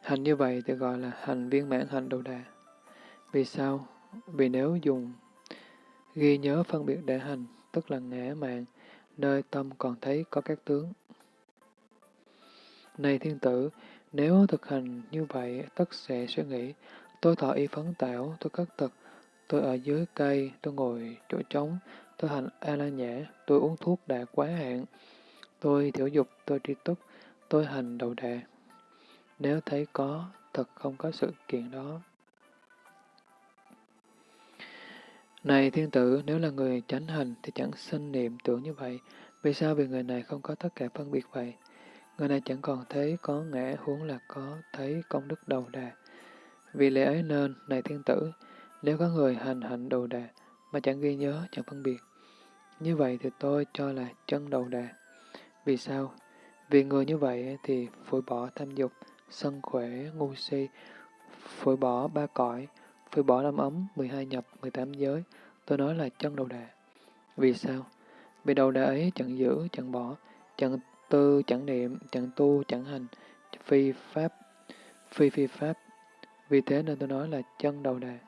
hành như vậy thì gọi là hành viên mãn hành đầu đà. Vì sao? Vì nếu dùng ghi nhớ phân biệt để hành, tức là ngã mạng, nơi tâm còn thấy có các tướng. Này thiên tử, nếu thực hành như vậy, tất sẽ suy nghĩ, tôi thọ y phấn tảo, tôi cất tật, tôi ở dưới cây, tôi ngồi chỗ trống, tôi hành a la nhã, tôi uống thuốc đã quá hạn, tôi thiểu dục, tôi tri túc, tôi hành đầu đà. Nếu thấy có, thật không có sự kiện đó. Này thiên tử, nếu là người chánh hành thì chẳng sinh niệm tưởng như vậy. Vì sao? Vì người này không có tất cả phân biệt vậy. Người này chẳng còn thấy có ngã huống là có thấy công đức đầu đà. Vì lẽ ấy nên, này thiên tử, nếu có người hành hạnh đầu đà mà chẳng ghi nhớ, chẳng phân biệt, như vậy thì tôi cho là chân đầu đà. Vì sao? Vì người như vậy thì phổi bỏ tham dục, sân khỏe, ngu si, phổi bỏ ba cõi, phổi bỏ năm ấm, 12 nhập, 18 giới. Tôi nói là chân đầu đà. Vì sao? Vì đầu đà ấy chẳng giữ, chẳng bỏ, chẳng tư, chẳng niệm, chẳng tu, chẳng hành, phi pháp, phi phi pháp. Vì thế nên tôi nói là chân đầu đà.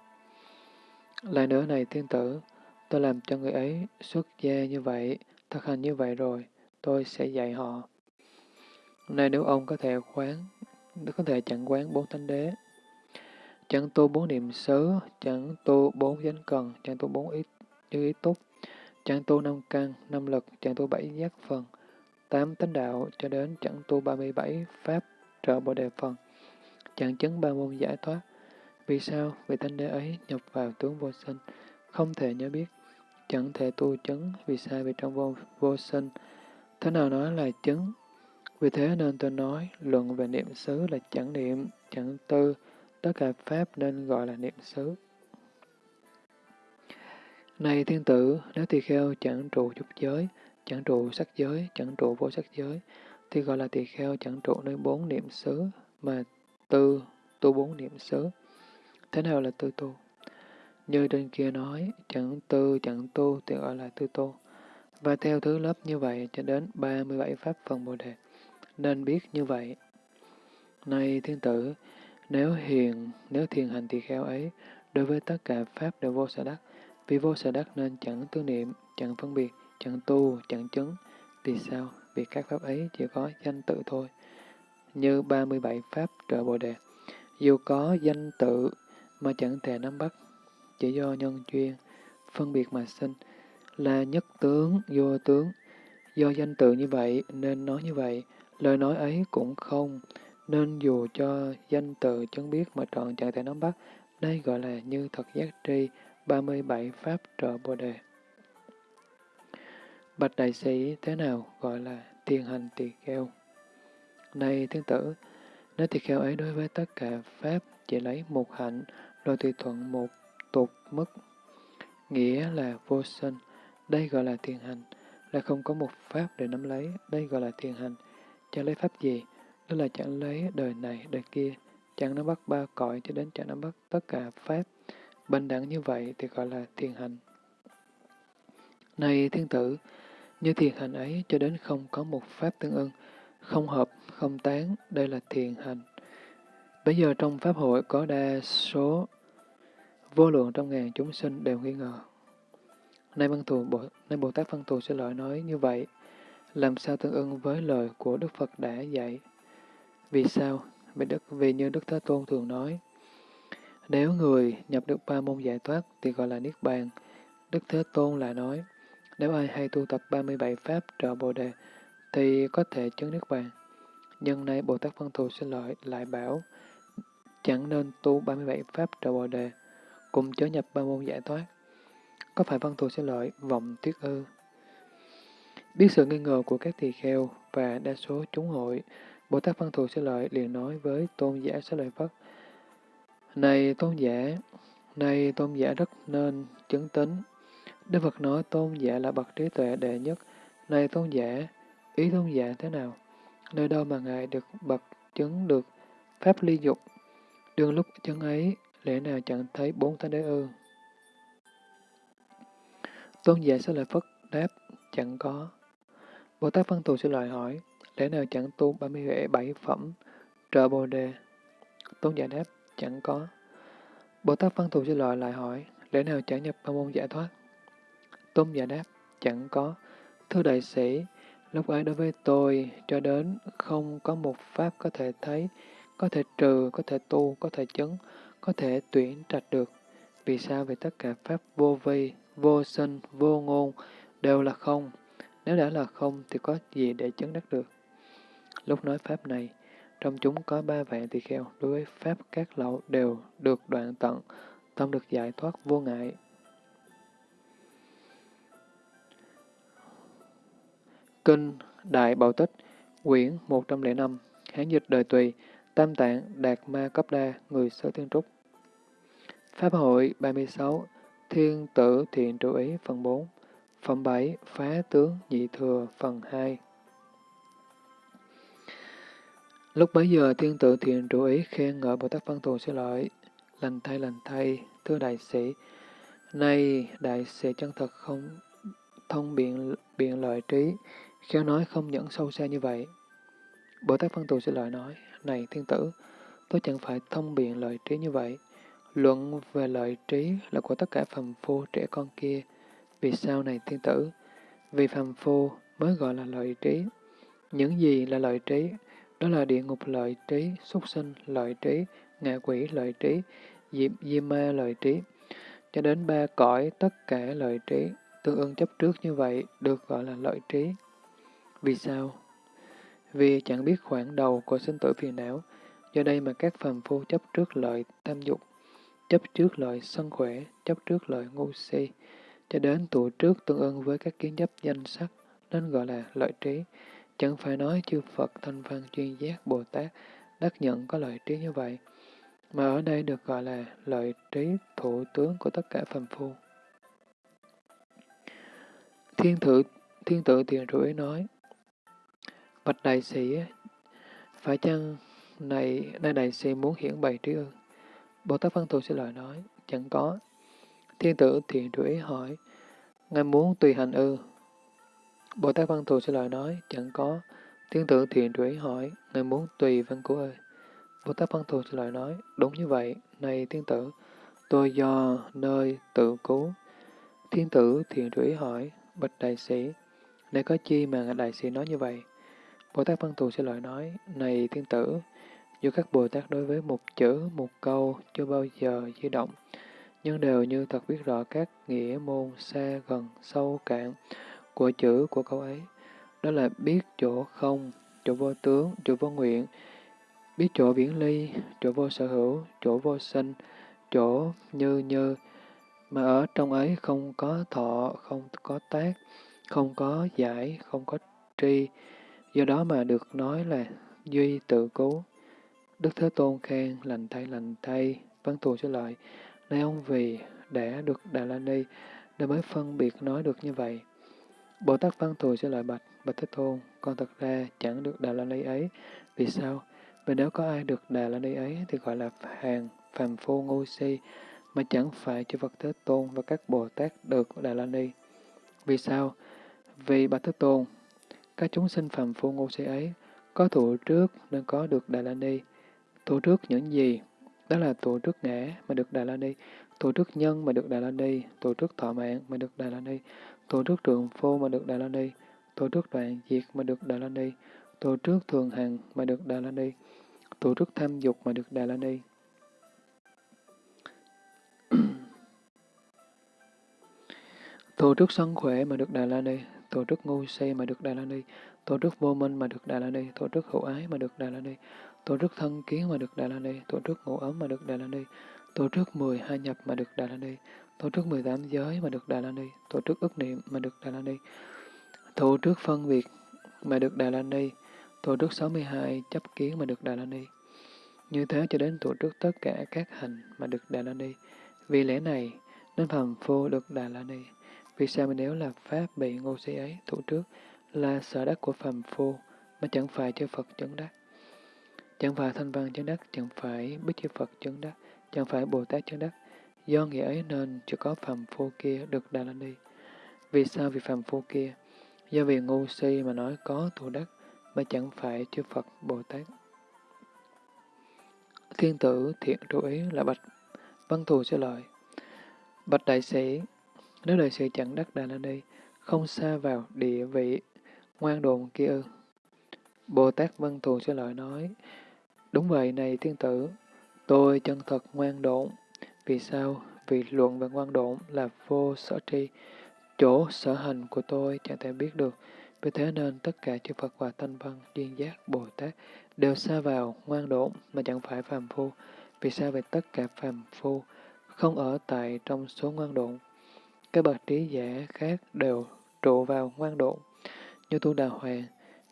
Lại nữa này thiên tử, tôi làm cho người ấy xuất gia như vậy, thực hành như vậy rồi, tôi sẽ dạy họ. Này nếu ông có thể quán, có thể chẳng quán bốn thánh đế, chẳng tu bốn niệm xứ, chẳng tu bốn chánh cần, chẳng tu bốn ý, như ý túc, chẳng tu năm căn, năm lực, chẳng tu bảy giác phần, tám tánh đạo cho đến chẳng tu 37 pháp trợ bồ đề phần, chẳng chứng ba môn giải thoát. Vì sao? vị thanh đế ấy nhập vào tướng vô sinh, không thể nhớ biết, chẳng thể tu chứng, vì sao? Vì trong vô, vô sinh, thế nào nói là chứng? Vì thế nên tôi nói, luận về niệm xứ là chẳng niệm, chẳng tư, tất cả pháp nên gọi là niệm xứ. Này thiên tử, nếu tỳ kheo chẳng trụ dục giới, chẳng trụ sắc giới, chẳng trụ vô sắc giới, thì gọi là tỳ kheo chẳng trụ nơi bốn niệm xứ, mà tư, tu bốn niệm xứ. Thế nào là tư tu? Như trên kia nói, chẳng tư, chẳng tu thì gọi là tư tu. Và theo thứ lớp như vậy cho đến 37 pháp phần Bồ Đề. Nên biết như vậy. Này thiên tử, nếu hiền, nếu thiền hành tỳ kheo ấy, đối với tất cả pháp đều vô sở đắc, vì vô sở đắc nên chẳng tư niệm, chẳng phân biệt, chẳng tu, chẳng chứng. Vì sao? Vì các pháp ấy chỉ có danh tự thôi. Như 37 pháp trợ Bồ Đề. Dù có danh tự mà chẳng thể nắm bắt, chỉ do nhân duyên, phân biệt mà sinh, là nhất tướng, vô tướng. Do danh tự như vậy nên nói như vậy, lời nói ấy cũng không, nên dù cho danh tự chứng biết mà trọn chẳng thể nắm bắt, đây gọi là như thật giác tri, 37 pháp trợ Bồ Đề. Bạch đại sĩ thế nào gọi là thiên hành tỳ kheo? Này thiên tử, nếu tỳ kheo ấy đối với tất cả pháp chỉ lấy một hạnh, rồi tùy thuận một tục mức, nghĩa là vô sinh, đây gọi là thiền hành, là không có một pháp để nắm lấy, đây gọi là thiền hành. Chẳng lấy pháp gì? Đó là chẳng lấy đời này, đời kia, chẳng nắm bắt ba cõi cho đến chẳng nắm bắt tất cả pháp. Bình đẳng như vậy thì gọi là thiền hành. Này thiên tử, như thiền hành ấy cho đến không có một pháp tương ưng, không hợp, không tán, đây là thiền hành. Bây giờ trong Pháp hội có đa số vô lượng trong ngàn chúng sinh đều nghi ngờ. Nay văn thù Bồ, nay Bồ Tát Văn Thù sẽ lợi nói như vậy, làm sao tương ưng với lời của Đức Phật đã dạy. Vì sao? Vì, Đức, vì như Đức Thế Tôn thường nói, nếu người nhập được ba môn giải thoát thì gọi là Niết Bàn. Đức Thế Tôn lại nói, nếu ai hay tu tập 37 Pháp trợ Bồ Đề, thì có thể chứng Niết Bàn. Nhưng nay Bồ Tát Văn Thù sẽ lợi lại bảo, chẳng nên tu 37 Pháp trợ Bồ Đề, cùng chớ nhập ba môn giải thoát. Có phải Văn Thù sẽ lợi vọng tuyết ư? Biết sự nghi ngờ của các tỳ kheo và đa số chúng hội, Bồ Tát Văn Thù sẽ lợi liền nói với tôn giả sẽ lợi Phất. Này tôn giả, này tôn giả rất nên chứng tính. Đức Phật nói tôn giả là bậc trí tuệ đệ nhất. Này tôn giả, ý tôn giả thế nào? Nơi đâu mà Ngài được bậc chứng được Pháp ly dục, đương lúc chứng ấy, lẽ nào chẳng thấy bốn thánh đế ư? Tôn giả sẽ lời Phất đáp, chẳng có. Bồ Tát Văn Thù sẽ lời hỏi, lẽ nào chẳng tu 37 phẩm trợ Bồ Đề? Tôn giả đáp, chẳng có. Bồ Tát Văn Thù sẽ lời lại hỏi, lẽ nào chẳng nhập ba môn giải thoát? Tôn giả đáp, chẳng có. Thưa đại sĩ, lúc ấy đối với tôi, cho đến không có một pháp có thể thấy, có thể trừ, có thể tu, có thể chứng, có thể tuyển trạch được. Vì sao? Vì tất cả pháp vô vi, vô sinh, vô ngôn đều là không. Nếu đã là không thì có gì để chứng đắc được? Lúc nói pháp này, trong chúng có ba vạn tỳ kheo, đối với pháp các lậu đều được đoạn tận, tâm được giải thoát vô ngại. Kinh Đại Bảo Tích, quyển 105, Hán dịch đời tùy, Tam Tạng Đạt Ma Cấp Đa, người sơ tiên trúc. Pháp hội 36, Thiên tử thiện trụ ý phần 4, Phẩm 7, Phá tướng nhị thừa phần 2. Lúc bấy giờ thiên tử thiện trụ ý khen ngợi Bồ Tát Văn Thù sẽ lợi, lành thay lành thay, thưa đại sĩ, nay đại sĩ chân thật không thông biện biện lợi trí, khéo nói không nhẫn sâu xa như vậy. Bồ Tát Văn Thù sẽ lợi nói, này thiên tử, tôi chẳng phải thông biện lợi trí như vậy. Luận về lợi trí là của tất cả phàm phu trẻ con kia. Vì sao này thiên tử? Vì phàm phu mới gọi là lợi trí. Những gì là lợi trí? Đó là địa ngục lợi trí, súc sinh lợi trí, ngạ quỷ lợi trí, diệp di ma lợi trí. Cho đến ba cõi tất cả lợi trí, tương ưng chấp trước như vậy được gọi là lợi trí. Vì sao? Vì chẳng biết khoảng đầu của sinh tử phiền não, do đây mà các phàm phu chấp trước lợi tam dục, chấp trước lợi sân khỏe, chấp trước lợi ngu si, cho đến tụ trước tương ưng với các kiến chấp danh sắc, nên gọi là lợi trí. Chẳng phải nói chư Phật thanh văn chuyên giác Bồ Tát đắc nhận có lợi trí như vậy, mà ở đây được gọi là lợi trí thủ tướng của tất cả phàm phu. Thiên thử thiên tự tiền rủi nói, Bạch đại sĩ, phải chăng này nay đại sĩ muốn hiển bày trí ưng Bồ Tát Văn Thù sẽ lời nói, chẳng có. Thiên tử thiện rủi hỏi, Ngài muốn tùy hành ư? Bồ Tát Văn Thù sẽ lời nói, chẳng có. Thiên tử thiện rủi hỏi, Ngài muốn tùy văn cứu ơi? Bồ Tát Văn Thù sẽ lời nói, đúng như vậy, này thiên tử, tôi do nơi tự cứu. Thiên tử thiện rủi hỏi, bạch đại sĩ, để có chi mà đại sĩ nói như vậy? Bồ Tát Văn Thù sẽ lời nói, này thiên tử, dù các Bồ Tát đối với một chữ, một câu chưa bao giờ di động, nhưng đều như thật biết rõ các nghĩa môn xa gần, sâu cạn của chữ của câu ấy. Đó là biết chỗ không, chỗ vô tướng, chỗ vô nguyện, biết chỗ viễn ly, chỗ vô sở hữu, chỗ vô sinh, chỗ như như, mà ở trong ấy không có thọ, không có tác, không có giải, không có tri, do đó mà được nói là duy tự cứu. Đức Thế Tôn khen lành thay lành thay, văn thù sẽ lại, nay ông vì đã được Đà La Ni, nên mới phân biệt nói được như vậy. Bồ Tát văn thù sẽ lại bạch, bạch Thế Tôn, con thật ra chẳng được Đà La Ni ấy. Vì sao? Vì nếu có ai được Đà La Ni ấy thì gọi là hàng, phàm phu ngu si, mà chẳng phải chư Phật Thế Tôn và các Bồ Tát được Đà La Ni. Vì sao? Vì Bạch Thế Tôn, các chúng sinh phàm phu ngu si ấy có thụ trước nên có được Đà La Ni. Tổ trước những gì? Đó là tổ trước ngã mà được Đà La Ni, tổ trước nhân mà được Đà La Ni, tổ trước thọ mạng mà được Đà La Ni, tổ trước trường phô mà được Đà La Ni, tổ trước đoạn diệt mà được Đà La Ni, tổ trước thường hằng mà được Đà La Ni, tổ trước tham dục mà được Đà La Ni. tổ trước sân khỏe mà được Đà La Ni, tổ trước ngu si mà được Đà La Ni, tổ trước vô minh mà được Đà La Ni, tổ trước hữu ái mà được Đà La Ni, tổ trước thân kiến mà được Đà La Ni, tổ trước ngũ ấm mà được Đà La Ni, tổ trước mười hai nhập mà được Đà La Ni, tổ trước mười tám giới mà được Đà La Ni, tổ trước ức niệm mà được Đà La Ni, tổ trước phân biệt mà được Đà La Ni, tổ trước sáu mươi hai chấp kiến mà được Đà La Ni. Như thế cho đến tổ trước tất cả các hành mà được Đà La Ni. Vì lẽ này, nên phàm phu được Đà La Ni. Vì sao mà nếu là Pháp bị ngô sĩ ấy thủ trước là sở đắc của phàm phu, mà chẳng phải cho Phật chứng đắc? Chẳng phải thanh văn chứng đắc, chẳng phải bích chi Phật chứng đắc, chẳng phải Bồ Tát chứng đắc. Do nghĩa ấy nên chỉ có phàm phu kia được Đà La Ni. Vì sao vì phàm phu kia? Do vì ngu si mà nói có tu đắc, mà chẳng phải chư Phật Bồ Tát. Thiên tử thiện chú ý là bạch văn thù sẽ lợi. Bạch đại sĩ, nếu đại sĩ chẳng đắc Đà La Ni, không xa vào địa vị ngoan đồn kia ư. Bồ Tát Văn Thù sẽ lợi nói, đúng vậy này thiên tử, tôi chân thật ngoan độn. Vì sao? Vì luận về ngoan độn là vô sở tri, chỗ sở hành của tôi chẳng thể biết được. Vì thế nên tất cả chư Phật và Thanh Văn, Duyên Giác, Bồ Tát đều xa vào ngoan độn mà chẳng phải phàm phu. Vì sao về tất cả phàm phu không ở tại trong số ngoan độn? Các bậc trí giả khác đều trụ vào ngoan độn. Như tu đà hoàng,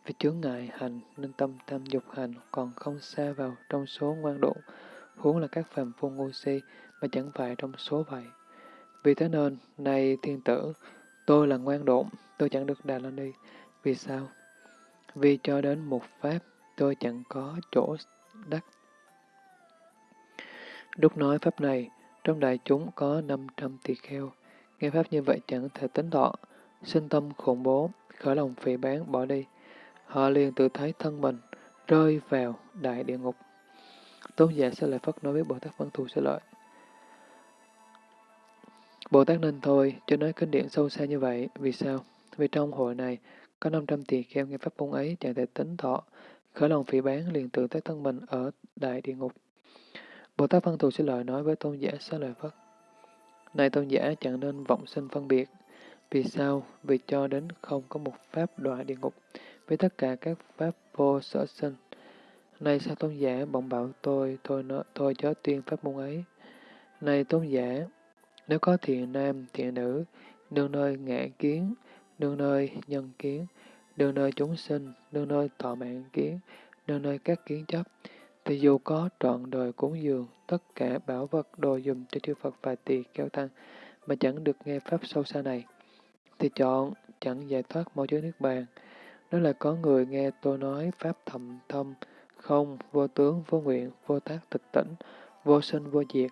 vì chướng ngại hành nên tâm tham dục hành còn không xa vào trong số ngoan độ huống là các phàm phu ngu si mà chẳng phải trong số vậy. Vì thế nên, này thiên tử, tôi là ngoan độn, tôi chẳng được Đà La Ni. Vì sao? Vì cho đến một pháp, tôi chẳng có chỗ đắc. Lúc nói pháp này, trong đại chúng có 500 tỳ kheo. Nghe pháp như vậy chẳng thể tính thọ, sinh tâm khủng bố, khởi lòng phỉ bán bỏ đi. Họ liền tự thấy thân mình rơi vào đại địa ngục. Tôn giả sẽ lại Phất nói với Bồ Tát Văn Thù sẽ lợi. Bồ Tát nên thôi, cho nói kinh điển sâu xa như vậy. Vì sao? Vì trong hội này, có 500 tỳ kheo nghe pháp môn ấy chẳng thể tính thọ, khởi lòng phỉ bán liền tự thấy thân mình ở đại địa ngục. Bồ Tát Văn Thù sẽ lợi nói với tôn giả xá lợi Phất. Này tôn giả chẳng nên vọng sinh phân biệt. Vì sao? Vì cho đến không có một pháp đọa địa ngục, với tất cả các pháp vô sở sinh. Này sao tôn giả bỗng bảo tôi, tôi nói, tôi chớ tuyên pháp môn ấy. Này tôn giả, nếu có thiện nam, thiện nữ, đương nơi ngã kiến, đương nơi nhân kiến, đương nơi chúng sinh, đương nơi thọ mạng kiến, đương nơi các kiến chấp, thì dù có trọn đời cúng dường, tất cả bảo vật đồ dùng cho chư Phật và tỳ kéo tăng, mà chẳng được nghe Pháp sâu xa này, thì chọn chẳng giải thoát mọi chứa nước bàn. Đó là có người nghe tôi nói Pháp thầm thâm, không, vô tướng, vô nguyện, vô tác tịch tỉnh, vô sinh, vô diệt,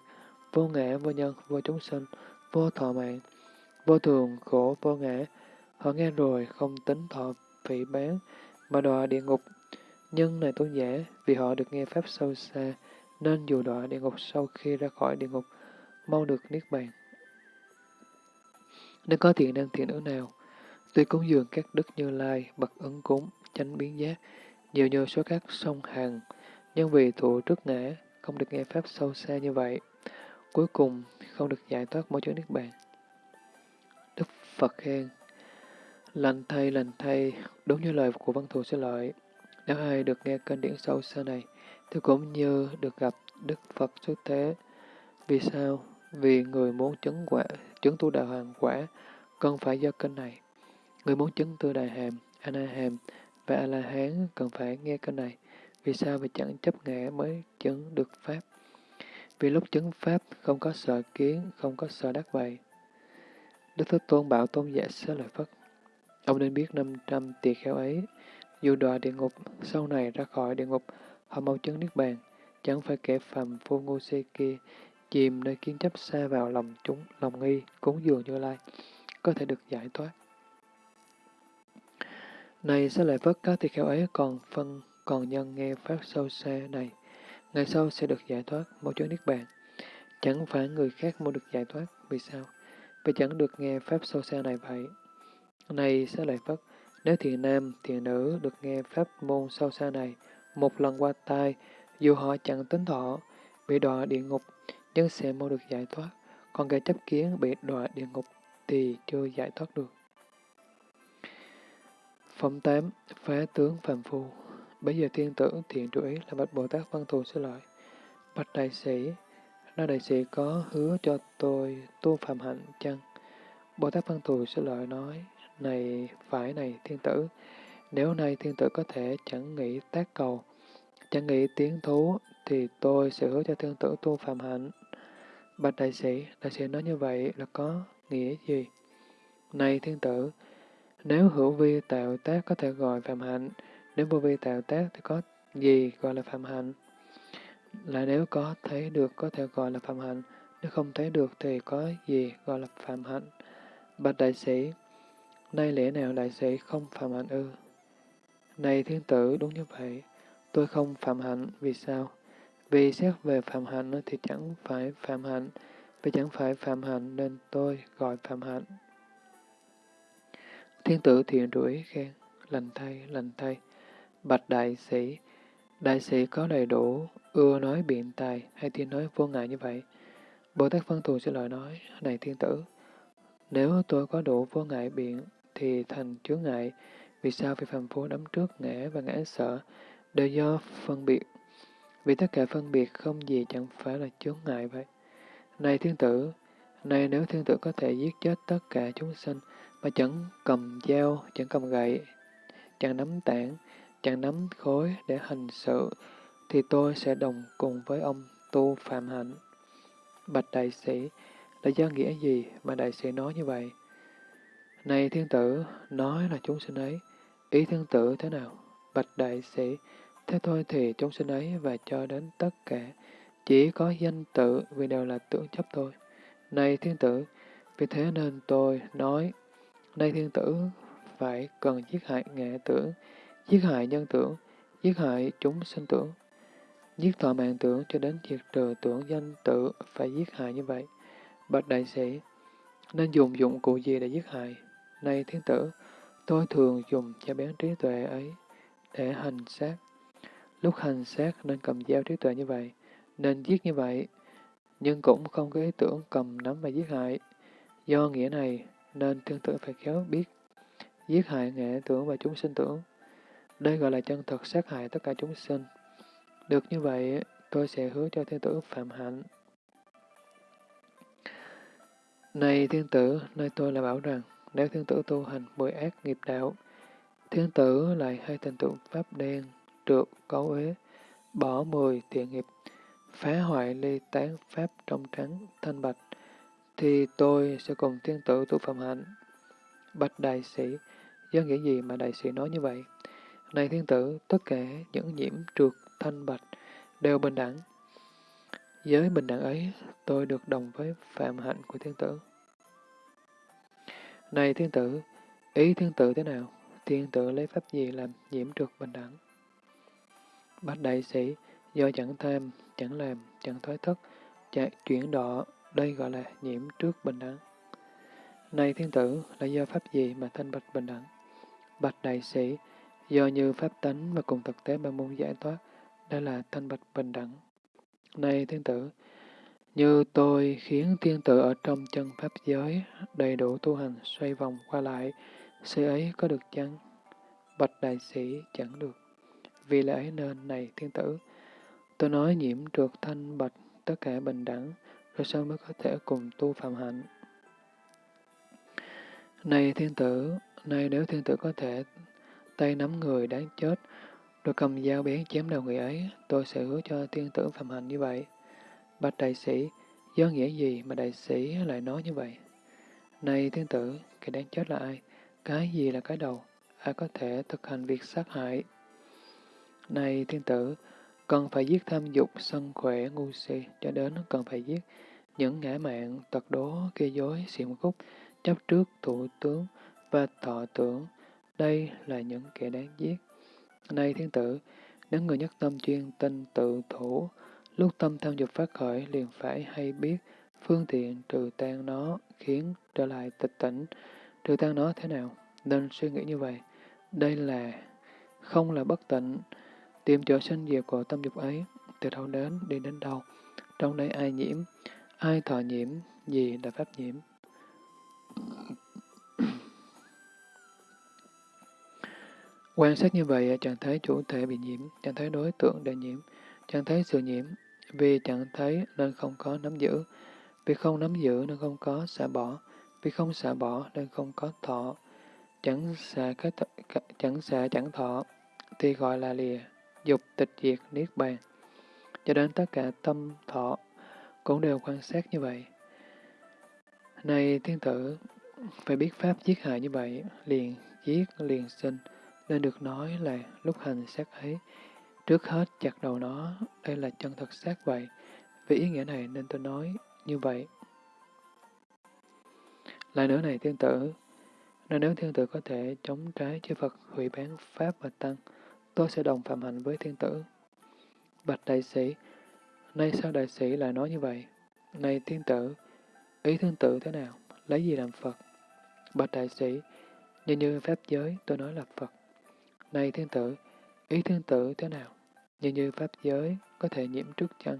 vô ngã, vô nhân, vô chúng sinh, vô thọ mạng, vô thường, khổ, vô ngã. Họ nghe rồi không tính thọ vị bán, mà đọa địa ngục. Nhưng này tôn giả, vì họ được nghe Pháp sâu xa, nên dù đọa địa ngục sau khi ra khỏi địa ngục, mau được Niết Bàn. Nếu có thiện năng thiện nữ nào, tuy cúng dường các đức như lai, bậc ấn cúng, chánh biến giác, nhiều nhờ số các sông hàng, nhưng vì thụ trước ngã, không được nghe Pháp sâu xa như vậy, cuối cùng không được giải thoát mỗi chướng Niết Bàn. Đức Phật khen, lành thay, lành thay, đúng như lời của văn thù sẽ lợi. Nếu ai được nghe kinh điển sâu xa này, thì cũng như được gặp Đức Phật xuất thế. Vì sao? Vì người muốn chứng quả, chứng tu đạo hàng quả, cần phải do kinh này. Người muốn chứng tư đại hàm, ana hàm và a la hán cần phải nghe cái này. Vì sao? Vì chẳng chấp ngã mới chứng được pháp. Vì lúc chứng pháp không có sợ kiến, không có sợ đắc vậy. Đức Thế Tôn bảo tôn giả xá lợi Phất. Ông nên biết 500 tỳ kheo ấy, dù đọa địa ngục, sau này ra khỏi địa ngục, họ mau chứng niết bàn, chẳng phải kẻ phàm phu ngu si kia, chìm nơi kiến chấp xa vào lòng chúng, lòng nghi, cúng dường như lai, có thể được giải thoát. Này sẽ lại vất các tỳ kheo ấy còn phân, còn nhân nghe pháp sâu xa này, ngày sau sẽ được giải thoát, mau chỗ niết bàn. Chẳng phải người khác mau được giải thoát, vì sao? Vì chẳng được nghe pháp sâu xa này vậy. Này sẽ lại vất, nếu thiện nam, thiện nữ được nghe pháp môn sâu xa này một lần qua tai, dù họ chẳng tính thọ, bị đọa địa ngục, nhưng sẽ mau được giải thoát. Còn kẻ chấp kiến bị đọa địa ngục thì chưa giải thoát được. Phẩm 8. Phá tướng phàm phu Bây giờ thiên tử thiện chú ý là bạch Bồ Tát Văn Thù sẽ lợi. Bạch đại sĩ, nói đại sĩ có hứa cho tôi tu phạm hạnh chăng? Bồ Tát Văn Thù sẽ lợi nói, này phải này thiên tử, nếu nay thiên tử có thể chẳng nghĩ tác cầu, chẳng nghĩ tiến thú, thì tôi sẽ hứa cho thiên tử tu phạm hạnh. Bạch đại sĩ, đại sĩ nói như vậy là có nghĩa gì? Này thiên tử, nếu hữu vi tạo tác có thể gọi phạm hạnh, nếu vô vi tạo tác thì có gì gọi là phạm hạnh? Là nếu có thấy được có thể gọi là phạm hạnh, nếu không thấy được thì có gì gọi là phạm hạnh? Bạch đại sĩ, nay lẽ nào đại sĩ không phạm hạnh ư? Này thiên tử, đúng như vậy, tôi không phạm hạnh, vì sao? Vì xét về phạm hạnh thì chẳng phải phạm hạnh, vì chẳng phải phạm hạnh nên tôi gọi phạm hạnh. Thiên tử thiện rủi khen, lành thay, lành thay. Bạch đại sĩ, đại sĩ có đầy đủ, ưa nói biện tài hay thiên nói vô ngại như vậy. Bồ Tát Phân Thù sẽ lời nói, này thiên tử, nếu tôi có đủ vô ngại biện thì thành chướng ngại, vì sao vì phàm phu đắm trước ngã và ngã sợ, đều do phân biệt. Vì tất cả phân biệt không gì chẳng phải là chướng ngại vậy. Này thiên tử, này nếu thiên tử có thể giết chết tất cả chúng sinh, mà chẳng cầm dao, chẳng cầm gậy, chẳng nắm tảng, chẳng nắm khối để hành sự, thì tôi sẽ đồng cùng với ông tu phạm hạnh. Bạch đại sĩ, là do nghĩa gì mà đại sĩ nói như vậy? Này thiên tử, nói là chúng sinh ấy, ý thiên tử thế nào? Bạch đại sĩ, thế thôi thì chúng sinh ấy và cho đến tất cả, chỉ có danh tự vì đều là tưởng chấp thôi. Này thiên tử, vì thế nên tôi nói Nay thiên tử phải cần giết hại nghệ tưởng, giết hại nhân tưởng, giết hại chúng sinh tưởng, giết thọ mạng tưởng cho đến diệt trừ tưởng danh tự phải giết hại như vậy. Bạch đại sĩ, nên dùng dụng cụ gì để giết hại? Nay thiên tử, tôi thường dùng cho bén trí tuệ ấy để hành sát. Lúc hành sát nên cầm dao trí tuệ như vậy, nên giết như vậy, nhưng cũng không có ý tưởng cầm nắm mà giết hại. Do nghĩa này, nên thiên tử phải khéo biết giết hại nghệ tưởng và chúng sinh tưởng. Đây gọi là chân thật sát hại tất cả chúng sinh. Được như vậy, tôi sẽ hứa cho thiên tử phạm hạnh. Này thiên tử, nơi tôi là bảo rằng, nếu thiên tử tu hành mười ác nghiệp đạo, thiên tử lại hay thành tựu pháp đen, trượt, cấu uế, bỏ mười thiện nghiệp, phá hoại ly tán pháp trong trắng, thanh bạch, thì tôi sẽ cùng thiên tử tu phạm hạnh. Bạch đại sĩ, do nghĩa gì mà đại sĩ nói như vậy? Này thiên tử, tất cả những nhiễm trượt thanh bạch đều bình đẳng. Với bình đẳng ấy, tôi được đồng với phạm hạnh của thiên tử. Này thiên tử, ý thiên tử thế nào? Thiên tử lấy pháp gì làm nhiễm trượt bình đẳng? Bạch đại sĩ, do chẳng tham, chẳng làm, chẳng thoái thất, chạy chuyển đọ, đây gọi là nhiễm trước bình đẳng. Này thiên tử, là do pháp gì mà thanh bạch bình đẳng? Bạch đại sĩ, do như pháp tánh và cùng thực tế mà muốn giải thoát, đây là thanh bạch bình đẳng. Này thiên tử, như tôi khiến thiên tử ở trong chân pháp giới đầy đủ tu hành xoay vòng qua lại, sự ấy có được chăng? Bạch đại sĩ chẳng được. Vì lẽ nên này thiên tử, tôi nói nhiễm trượt thanh bạch tất cả bình đẳng, rồi sau mới có thể cùng tu phạm hạnh. Này thiên tử, này nếu thiên tử có thể tay nắm người đáng chết, rồi cầm dao bén chém đầu người ấy, tôi sẽ hứa cho thiên tử phạm hạnh như vậy. Bạch đại sĩ, do nghĩa gì mà đại sĩ lại nói như vậy? Này thiên tử, cái đáng chết là ai? Cái gì là cái đầu? Ai có thể thực hành việc sát hại? Này thiên tử, cần phải giết tham dục, sân khỏe, ngu si, cho đến cần phải giết những ngã mạng, tật đố, kia dối, xiểm khúc, chấp trước thủ tướng và thọ tưởng. Đây là những kẻ đáng giết. Này thiên tử, nếu người nhất tâm chuyên tinh tự thủ, lúc tâm tham dục phát khởi liền phải hay biết phương tiện trừ tan nó, khiến trở lại tịch tỉnh. Trừ tan nó thế nào? Nên suy nghĩ như vậy. Đây là không là bất tịnh, tìm chỗ sinh diệt của tâm dục ấy, từ đâu đến, đi đến đâu. Trong đây ai nhiễm, ai thọ nhiễm, gì là pháp nhiễm. Quan sát như vậy, chẳng thấy chủ thể bị nhiễm, chẳng thấy đối tượng để nhiễm, chẳng thấy sự nhiễm, vì chẳng thấy nên không có nắm giữ, vì không nắm giữ nên không có xả bỏ, vì không xả bỏ nên không có thọ, chẳng xả cái th chẳng xả chẳng thọ, thì gọi là lìa, dục tịch diệt niết bàn. Cho đến tất cả tâm thọ cũng đều quan sát như vậy. Này thiên tử, phải biết pháp giết hại như vậy, liền giết liền sinh, nên được nói là lúc hành sát ấy, Trước hết chặt đầu nó, đây là chân thật xác vậy. Vì ý nghĩa này nên tôi nói như vậy. Lại nữa này thiên tử, nên nếu thiên tử có thể chống trái chư Phật hủy bán Pháp và Tăng, tôi sẽ đồng phạm hạnh với thiên tử. Bạch đại sĩ, nay sao đại sĩ lại nói như vậy? Này thiên tử, ý thiên tử thế nào? Lấy gì làm Phật? Bạch đại sĩ, như như Pháp giới tôi nói là Phật. Này thiên tử, ý thiên tử thế nào? Như như Pháp giới có thể nhiễm trước chăng?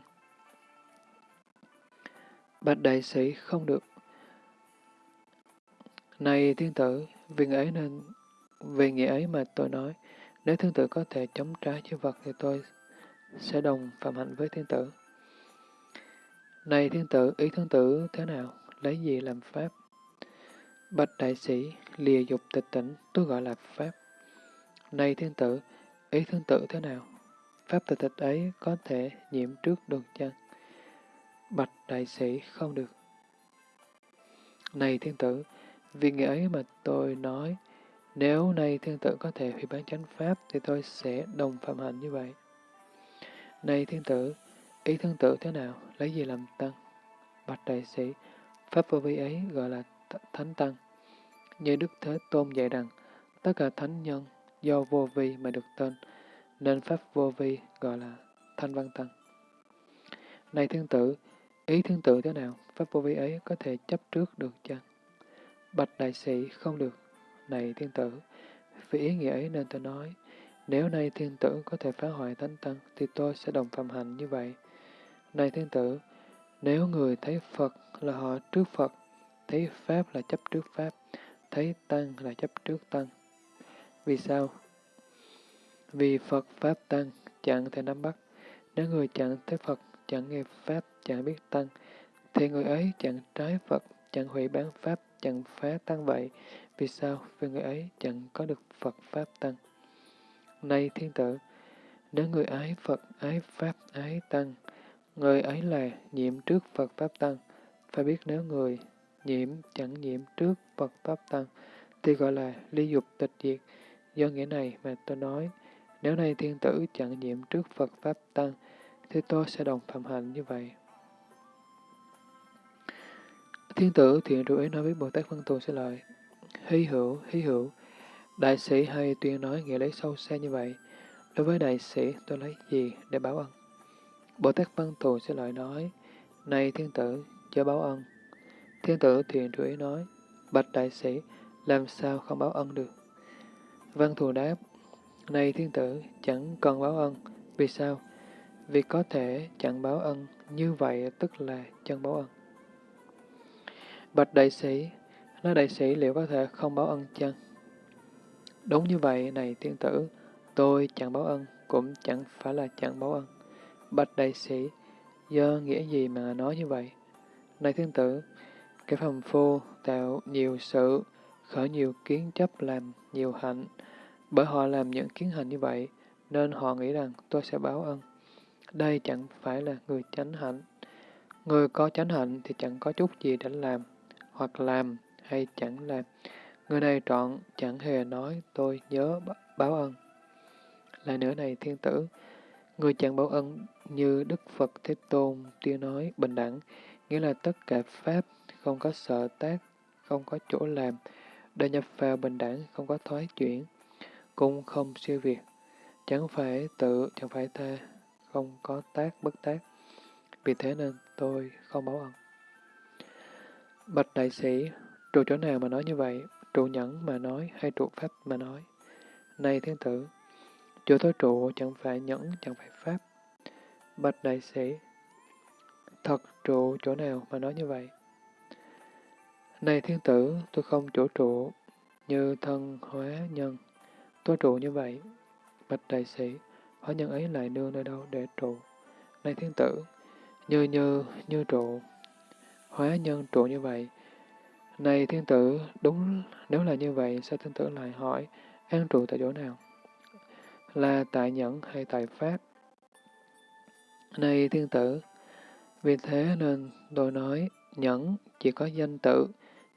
Bạch đại sĩ không được. Này thiên tử, vì nghĩa ấy nên, vì nghĩa ấy mà tôi nói, nếu thiên tử có thể chống trái chư vật thì tôi sẽ đồng phạm hạnh với thiên tử. Này thiên tử, ý thiên tử thế nào? Lấy gì làm pháp? Bạch đại sĩ, lìa dục tịch tỉnh, tôi gọi là pháp. Này thiên tử, ý thiên tử thế nào? Pháp tịch tịch ấy có thể nhiễm trước được chăng? Bạch đại sĩ không được. Này thiên tử, vì nghĩa ấy mà tôi nói, nếu nay thiên tử có thể hủy bán chánh pháp, thì tôi sẽ đồng phạm hạnh như vậy. Này thiên tử, ý thiên tử thế nào, lấy gì làm tăng? Bạch đại sĩ, pháp vô vi ấy gọi là thánh tăng. Như Đức Thế Tôn dạy rằng, tất cả thánh nhân do vô vi mà được tên, nên pháp vô vi gọi là thanh văn tăng. Này thiên tử, ý thiên tử thế nào, pháp vô vi ấy có thể chấp trước được chăng? Bạch đại sĩ không được. Này thiên tử, vì ý nghĩa ấy nên tôi nói, nếu nay thiên tử có thể phá hoại thánh tăng, thì tôi sẽ đồng phạm hành như vậy. Này thiên tử, nếu người thấy Phật là họ trước Phật, thấy Pháp là chấp trước Pháp, thấy Tăng là chấp trước Tăng. Vì sao? Vì Phật Pháp Tăng chẳng thể nắm bắt. Nếu người chẳng thấy Phật, chẳng nghe Pháp, chẳng biết Tăng, thì người ấy chẳng trái Phật, chẳng hủy bán Pháp, chẳng phá Tăng vậy. Vì sao? Vì người ấy chẳng có được Phật Pháp Tăng. Này thiên tử, nếu người ái Phật, ái Pháp, ái Tăng, người ấy là nhiễm trước Phật Pháp Tăng. Phải biết nếu người nhiễm chẳng nhiễm trước Phật Pháp Tăng, thì gọi là ly dục tịch diệt. Do nghĩa này mà tôi nói, nếu nay thiên tử chẳng nhiễm trước Phật Pháp Tăng, thì tôi sẽ đồng phạm hạnh như vậy. Thiên tử thiện trụ nói với Bồ Tát Văn Tù sẽ lợi hí hữu, hí hữu, đại sĩ hay tuyên nói nghĩa lấy sâu xa như vậy. Đối với đại sĩ, tôi lấy gì để báo ân? Bồ Tát Văn Thù sẽ lại nói, Này thiên tử, chớ báo ân. Thiên tử thiền chủ ý nói, Bạch đại sĩ, làm sao không báo ân được? Văn Thù đáp, Này thiên tử, chẳng cần báo ân. Vì sao? Vì có thể chẳng báo ân, như vậy tức là chân báo ân. Bạch đại sĩ, nói đại sĩ liệu có thể không báo ân chăng? Đúng như vậy, này tiên tử, tôi chẳng báo ân, cũng chẳng phải là chẳng báo ân. Bạch đại sĩ, do nghĩa gì mà nói như vậy? Này thiên tử, cái phàm phu tạo nhiều sự, khởi nhiều kiến chấp làm nhiều hạnh. Bởi họ làm những kiến hành như vậy, nên họ nghĩ rằng tôi sẽ báo ân. Đây chẳng phải là người chánh hạnh. Người có chánh hạnh thì chẳng có chút gì để làm, hoặc làm hay chẳng làm. Người này trọn chẳng hề nói tôi nhớ báo ân. Lại nữa này thiên tử, người chẳng báo ân như Đức Phật Thế Tôn tuyên nói bình đẳng, nghĩa là tất cả Pháp không có sợ tác, không có chỗ làm, đã nhập vào bình đẳng, không có thoái chuyển, cũng không siêu việt, chẳng phải tự, chẳng phải tha, không có tác bất tác. Vì thế nên tôi không báo ân. Bạch đại sĩ, trụ chỗ nào mà nói như vậy? Trụ nhẫn mà nói hay trụ pháp mà nói? Này thiên tử, chỗ tối trụ chẳng phải nhẫn, chẳng phải pháp. Bạch đại sĩ, thật trụ chỗ nào mà nói như vậy? Này thiên tử, tôi không chỗ trụ như thân hóa nhân. Tôi trụ như vậy. Bạch đại sĩ, hóa nhân ấy lại nương nơi đâu để trụ? Này thiên tử, như như, như trụ, hóa nhân trụ như vậy. Này thiên tử, đúng nếu là như vậy, sao thiên tử lại hỏi, an trụ tại chỗ nào? Là tại nhẫn hay tại pháp? Này thiên tử, vì thế nên tôi nói, nhẫn chỉ có danh tự,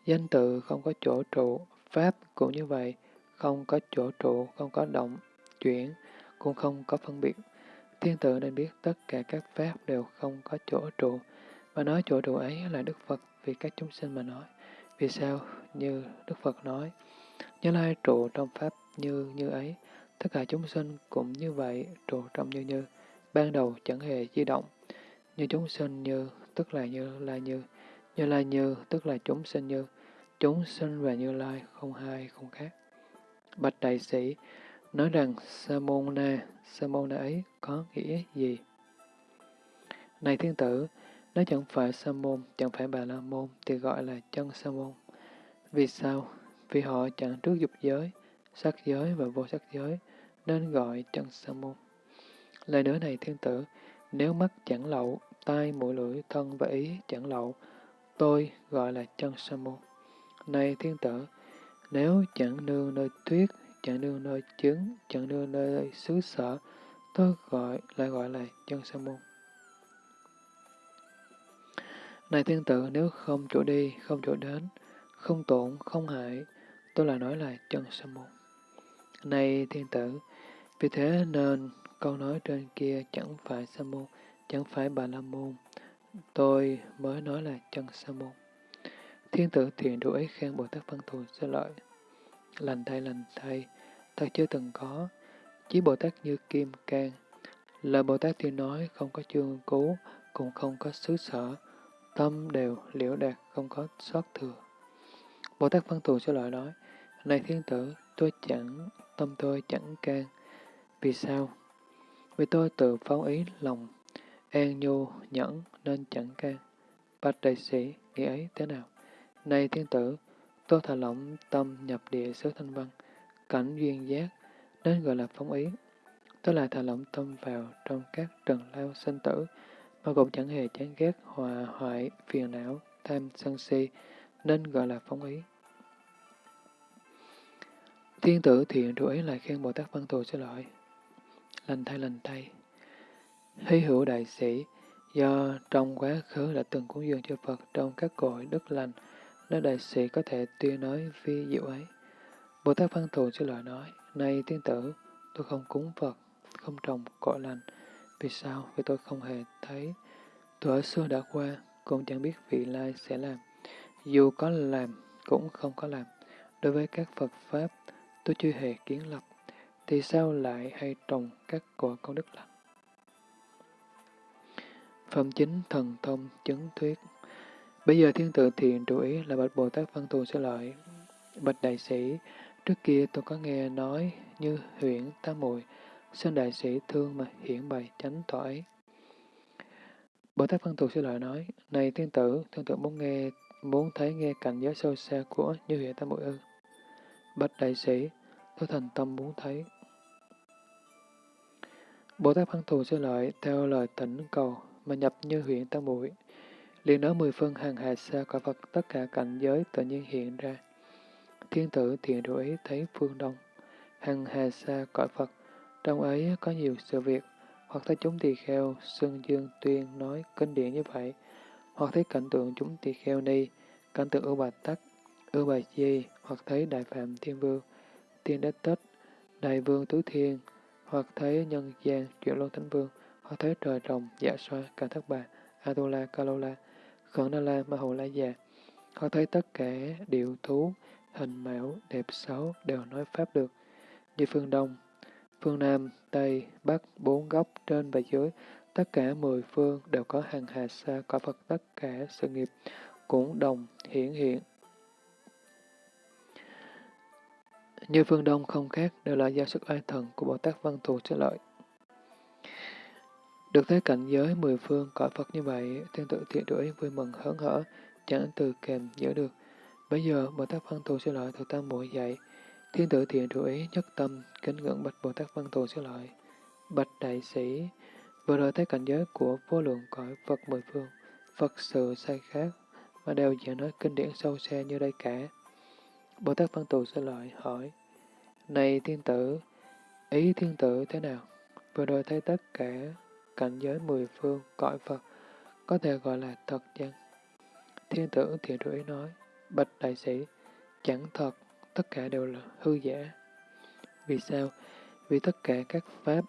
danh tự không có chỗ trụ, pháp cũng như vậy, không có chỗ trụ, không có động, chuyển, cũng không có phân biệt. Thiên tử nên biết tất cả các pháp đều không có chỗ trụ, mà nói chỗ trụ ấy là Đức Phật vì các chúng sinh mà nói. Vì sao? Như Đức Phật nói, Như Lai trụ trong pháp như như ấy, tất cả chúng sinh cũng như vậy, trụ trong như như, ban đầu chẳng hề di động. Như chúng sinh như, tức là như là như, như lai như, tức là chúng sinh như, chúng sinh và như lai không hai không khác. Bạch đại sĩ, nói rằng Samona, Samona ấy có nghĩa gì? Này thiên tử, nếu chẳng phải sa môn, chẳng phải bà la môn, thì gọi là chân sa môn. Vì sao? Vì họ chẳng trước dục giới, sắc giới và vô sắc giới, nên gọi chân sa môn. Lời nữa này thiên tử, nếu mắt chẳng lậu, tai, mũi, lưỡi, thân và ý chẳng lậu, tôi gọi là chân sa môn. Này thiên tử, nếu chẳng nương nơi tuyết, chẳng nương nơi trứng, chẳng nương nơi xứ sở, tôi gọi lại gọi là chân sa môn. Này thiên tử, nếu không chỗ đi, không chỗ đến, không tổn, không hại, tôi là nói là chân sa môn. Này thiên tử, vì thế nên câu nói trên kia chẳng phải sa môn, chẳng phải bà la môn, tôi mới nói là chân sa môn. Thiên tử thiện đủ ấy khen Bồ Tát Văn Thù sơ lợi. Lành thay lành thay, thật chưa từng có, chỉ Bồ Tát như kim can. Lời Bồ Tát tiên nói không có chương cứu, cũng không có xứ sở, tâm đều liễu đạt, không có sót thừa. Bồ Tát Văn Thù sẽ lại nói, Này thiên tử, tôi chẳng, tâm tôi chẳng can. Vì sao? Vì tôi tự phóng ý lòng, an nhu, nhẫn nên chẳng can. Bạch đại sĩ, nghĩ ấy thế nào? Này thiên tử, tôi thả lỏng tâm nhập địa xứ thanh văn, cảnh duyên giác, nên gọi là phóng ý. Tôi lại thả lỏng tâm vào trong các trần lao sinh tử, mà cũng chẳng hề chán ghét hòa hoại, phiền não, tham sân si, nên gọi là phóng ý. Thiên tử thiện rủi lại khen Bồ Tát Văn Thù xin lợi. Lành thay lành thay. Hy hữu đại sĩ, do trong quá khứ đã từng cúng dường cho Phật trong các cội đức lành, nên đại sĩ có thể tuyên nói vi diệu ấy. Bồ Tát Văn Thù xin lợi nói, Nay tiên tử, tôi không cúng Phật, không trồng cội lành. Vì sao? Vì tôi không hề thấy. tuổi xưa đã qua, cũng chẳng biết vị lai sẽ làm. Dù có làm, cũng không có làm. Đối với các Phật Pháp, tôi chưa hề kiến lập, thì sao lại hay trồng các cội công đức lành? Phẩm chính thần thông chứng thuyết Bây giờ thiên tự thiện trụ ý là bạch Bồ Tát Văn Thù sẽ lợi. Bạch đại sĩ, trước kia tôi có nghe nói như huyện Tam Mùi, xin đại sĩ thương mà hiển bày chánh tỏ ấy. Bồ Tát Văn Thù sư lợi nói, này thiên tử, thiên tử muốn nghe, muốn thấy nghe cảnh giới sâu xa của như huyện Tam Bội ư. Bạch đại sĩ, tôi thành tâm muốn thấy. Bồ Tát Văn Thù sư lợi theo lời tỉnh cầu mà nhập như huyện Tam Bội. liền nói mười phương hàng hà xa cõi Phật tất cả cảnh giới tự nhiên hiện ra. Thiên tử thiện đủ ý thấy phương đông, hàng hà xa cõi Phật, trong ấy có nhiều sự việc, hoặc thấy chúng tỳ kheo, xưng dương tuyên nói kinh điển như vậy, hoặc thấy cảnh tượng chúng tỳ kheo ni, cảnh tượng ưu bà tắc, ưu bà di, hoặc thấy đại phạm thiên vương, tiên đế tích, đại vương tứ thiên, hoặc thấy nhân gian, chuyển luân thánh vương, hoặc thấy trời rồng, dạ xoa, cả thất bà, Atula, Kalola, Khẩn Na La Ma Hồ La Già, hoặc thấy tất cả điệu thú, hình mạo, đẹp xấu đều nói Pháp được, như phương Đông, phương Nam, Tây, Bắc, bốn góc, trên và dưới, tất cả mười phương đều có hàng hà sa có Phật tất cả sự nghiệp, cũng đồng hiển hiện. Như phương Đông không khác đều là do sức oai thần của Bồ Tát Văn Thù sẽ lợi. Được thấy cảnh giới mười phương cõi Phật như vậy, thiên tự thiện đuổi vui mừng hớn hở, chẳng từ kèm giữ được. Bây giờ, Bồ Tát Văn Thù sẽ lợi thực tam muội dạy, thiên tử thiện đổi ý nhất tâm, kính ngưỡng bạch Bồ Tát Văn Thù sẽ lợi. Bạch đại sĩ, vừa rồi thấy cảnh giới của vô lượng cõi Phật mười phương, Phật sự sai khác, mà đều giảng nói kinh điển sâu xa như đây cả. Bồ Tát Văn Thù sẽ lợi hỏi, Này thiên tử, ý thiên tử thế nào? Vừa rồi thấy tất cả cảnh giới mười phương, cõi Phật, có thể gọi là thật chăng? Thiên tử thiện rủi nói, bạch đại sĩ, chẳng thật, tất cả đều là hư giả. Vì sao? Vì tất cả các pháp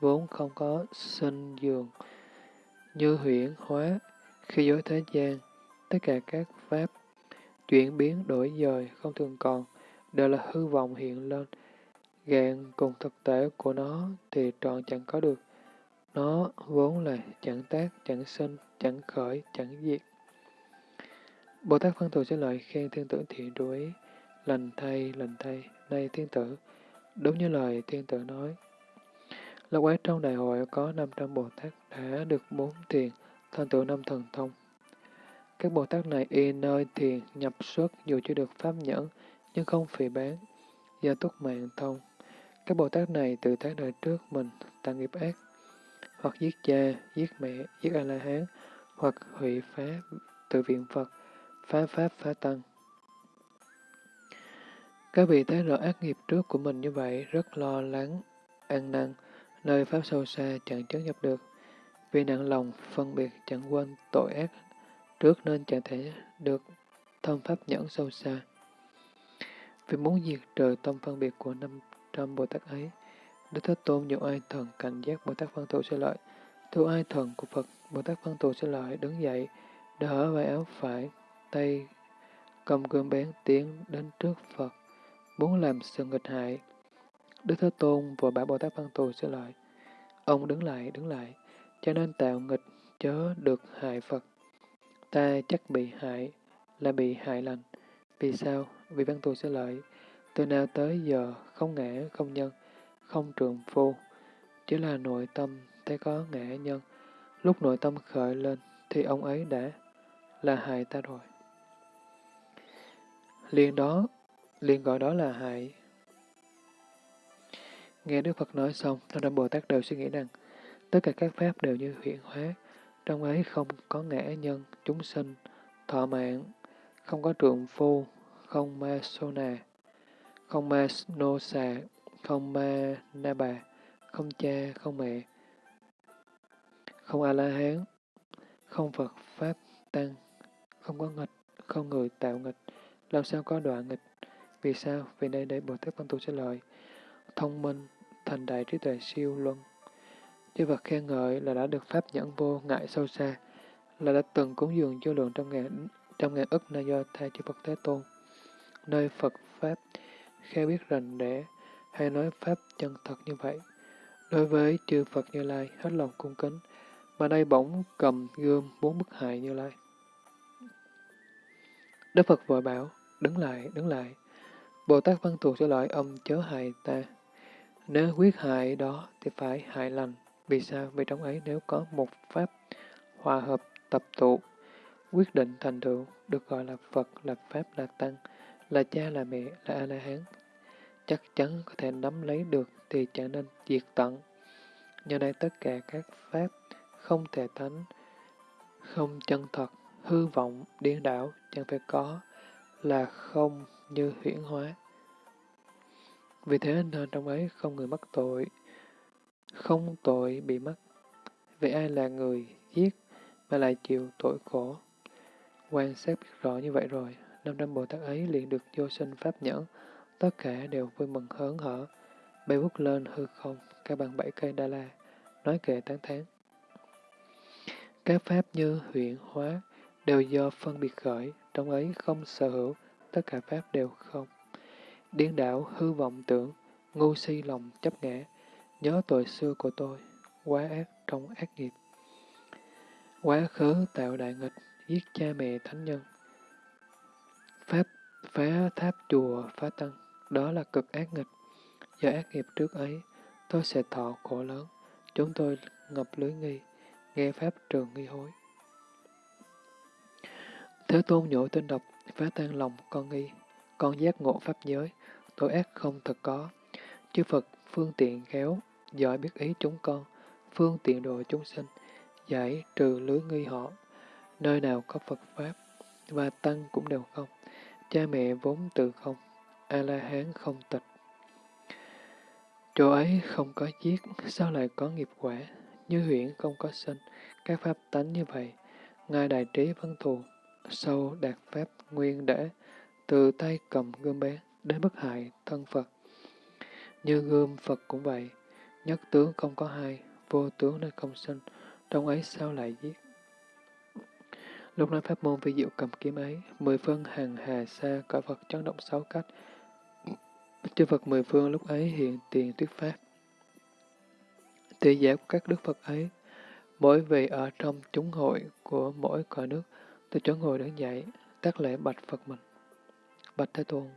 vốn không có sinh dường, như huyễn hóa, khi dối thế gian, tất cả các pháp chuyển biến đổi dời không thường còn, đều là hư vọng hiện lên. Gạn cùng thực tế của nó thì trọn chẳng có được. Nó vốn là chẳng tác, chẳng sinh, chẳng khởi, chẳng diệt. Bồ Tát Văn Thù sẽ lợi khen thiên tử thiện đuối, lành thay, lành thay, nay thiên tử. Đúng như lời thiên tử nói. Lâu quá trong đại hội có 500 Bồ Tát đã được bốn tiền, thành tựu năm thần thông. Các Bồ Tát này y nơi thiền nhập xuất dù chưa được pháp nhẫn, nhưng không phỉ bán, do túc mạng thông. Các Bồ Tát này tự thế đời trước mình tạo nghiệp ác, hoặc giết cha, giết mẹ, giết A-la-hán, hoặc hủy phá tự viện Phật, phá pháp phá tăng. Các vị thấy rõ ác nghiệp trước của mình như vậy, rất lo lắng, ăn năn, nơi pháp sâu xa chẳng chấn nhập được. Vì nặng lòng phân biệt chẳng quên tội ác trước nên chẳng thể được thông pháp nhẫn sâu xa. Vì muốn diệt trừ tâm phân biệt của năm trăm Bồ Tát ấy, Đức Thế Tôn nhiều ai thần cảnh giác Bồ Tát Văn Thù sẽ lợi. Thu ai thần của Phật, Bồ Tát Văn Thù sẽ lợi đứng dậy, đỡ vai áo phải, tay cầm gươm bén tiến đến trước Phật, muốn làm sự nghịch hại. Đức Thế Tôn vừa bảo Bồ Tát Văn Thù sẽ lợi. Ông đứng lại, đứng lại, cho nên tạo nghịch chớ được hại Phật. Ta chắc bị hại, là bị hại lành. Vì sao? Vì văn thù sẽ lợi. Từ nào tới giờ, không ngã, không nhân, không trường phu. Chỉ là nội tâm thấy có ngã nhân. Lúc nội tâm khởi lên, thì ông ấy đã là hại ta rồi. Liền đó, liền gọi đó là hại. Nghe Đức Phật nói xong, Tam Đâm Bồ Tát đều suy nghĩ rằng, tất cả các pháp đều như hiện hóa, trong ấy không có ngã nhân, chúng sinh, thọ mạng, không có trượng phu, không ma sô nà, không ma nô xà, không ma na bà, không cha, không mẹ, không A-la-hán, không Phật Pháp Tăng, không có nghịch, không người tạo nghịch, làm sao có đoạn nghịch? Vì sao? Vì đây Bồ Tát Văn Tu sẽ lời, thông minh, thành đại trí tuệ siêu luân, Chư Phật khen ngợi là đã được Pháp nhẫn vô ngại sâu xa, là đã từng cúng dường vô lượng trong ngàn, trong ngàn ức na do thay chư Phật Thế Tôn. Nơi Phật Pháp khéo biết rành rẽ, hay nói Pháp chân thật như vậy. Đối với chư Phật Như Lai hết lòng cung kính, mà đây bỗng cầm gươm muốn bức hại Như Lai. Đức Phật vội bảo, đứng lại, đứng lại. Bồ Tát Văn tuột cho loại ông chớ hại ta. Nếu quyết hại đó thì phải hại lành. Vì sao? Vì trong ấy nếu có một pháp hòa hợp tập tụ, quyết định thành tựu, được gọi là Phật, là Pháp, là Tăng, là cha, là mẹ, là A-la-hán, chắc chắn có thể nắm lấy được thì trở nên diệt tận. Nhờ đây tất cả các Pháp không thể tánh, không chân thật, hư vọng, điên đảo, chẳng phải có, là không như huyễn hóa. Vì thế nên trong ấy không người mắc tội, không tội bị mắc. Vậy ai là người giết mà lại chịu tội khổ? Quan sát biết rõ như vậy rồi, năm trăm Bồ Tát ấy liền được vô sinh pháp nhẫn, tất cả đều vui mừng hớn hở, bay vút lên hư không, các bằng bảy cây đa la, nói kệ tán thán. Các pháp như huyện hóa đều do phân biệt khởi, trong ấy không sở hữu, tất cả pháp đều không. Điên đảo hư vọng tưởng, ngu si lòng chấp ngã, Nhớ tội xưa của tôi, quá ác trong ác nghiệp. Quá khứ tạo đại nghịch, giết cha mẹ thánh nhân. Pháp phá tháp chùa phá tăng, đó là cực ác nghịch. Do ác nghiệp trước ấy, tôi sẽ thọ khổ lớn. Chúng tôi ngập lưới nghi, nghe Pháp trường nghi hối. Thế tôn nhổ tên độc, phá tan lòng con nghi, con giác ngộ Pháp giới, tội ác không thật có. Chư Phật phương tiện khéo, giỏi biết ý chúng con, phương tiện độ chúng sinh, giải trừ lưới nghi họ, nơi nào có Phật Pháp, và Tăng cũng đều không, cha mẹ vốn tự không, A-la-hán không tịch. Chỗ ấy không có giết, sao lại có nghiệp quả, như huyện không có sinh, các pháp tánh như vậy, Ngài Đại Trí Văn Thù, sâu đạt Pháp nguyên để, từ tay cầm gươm bé đến bức hại thân Phật. Như gươm Phật cũng vậy, Nhất tướng không có hai, vô tướng nên không sinh, trong ấy sao lại giết? Lúc nói pháp môn vi diệu cầm kiếm ấy, mười phương hàng hà xa cõi Phật chấn động sáu cách. Chư Phật mười phương lúc ấy hiện tiền thuyết pháp. Tỷ giả của các đức Phật ấy, mỗi vị ở trong chúng hội của mỗi cõi nước, từ chỗ ngồi đứng dậy, tác lễ bạch Phật mình. Bạch Thế Tôn,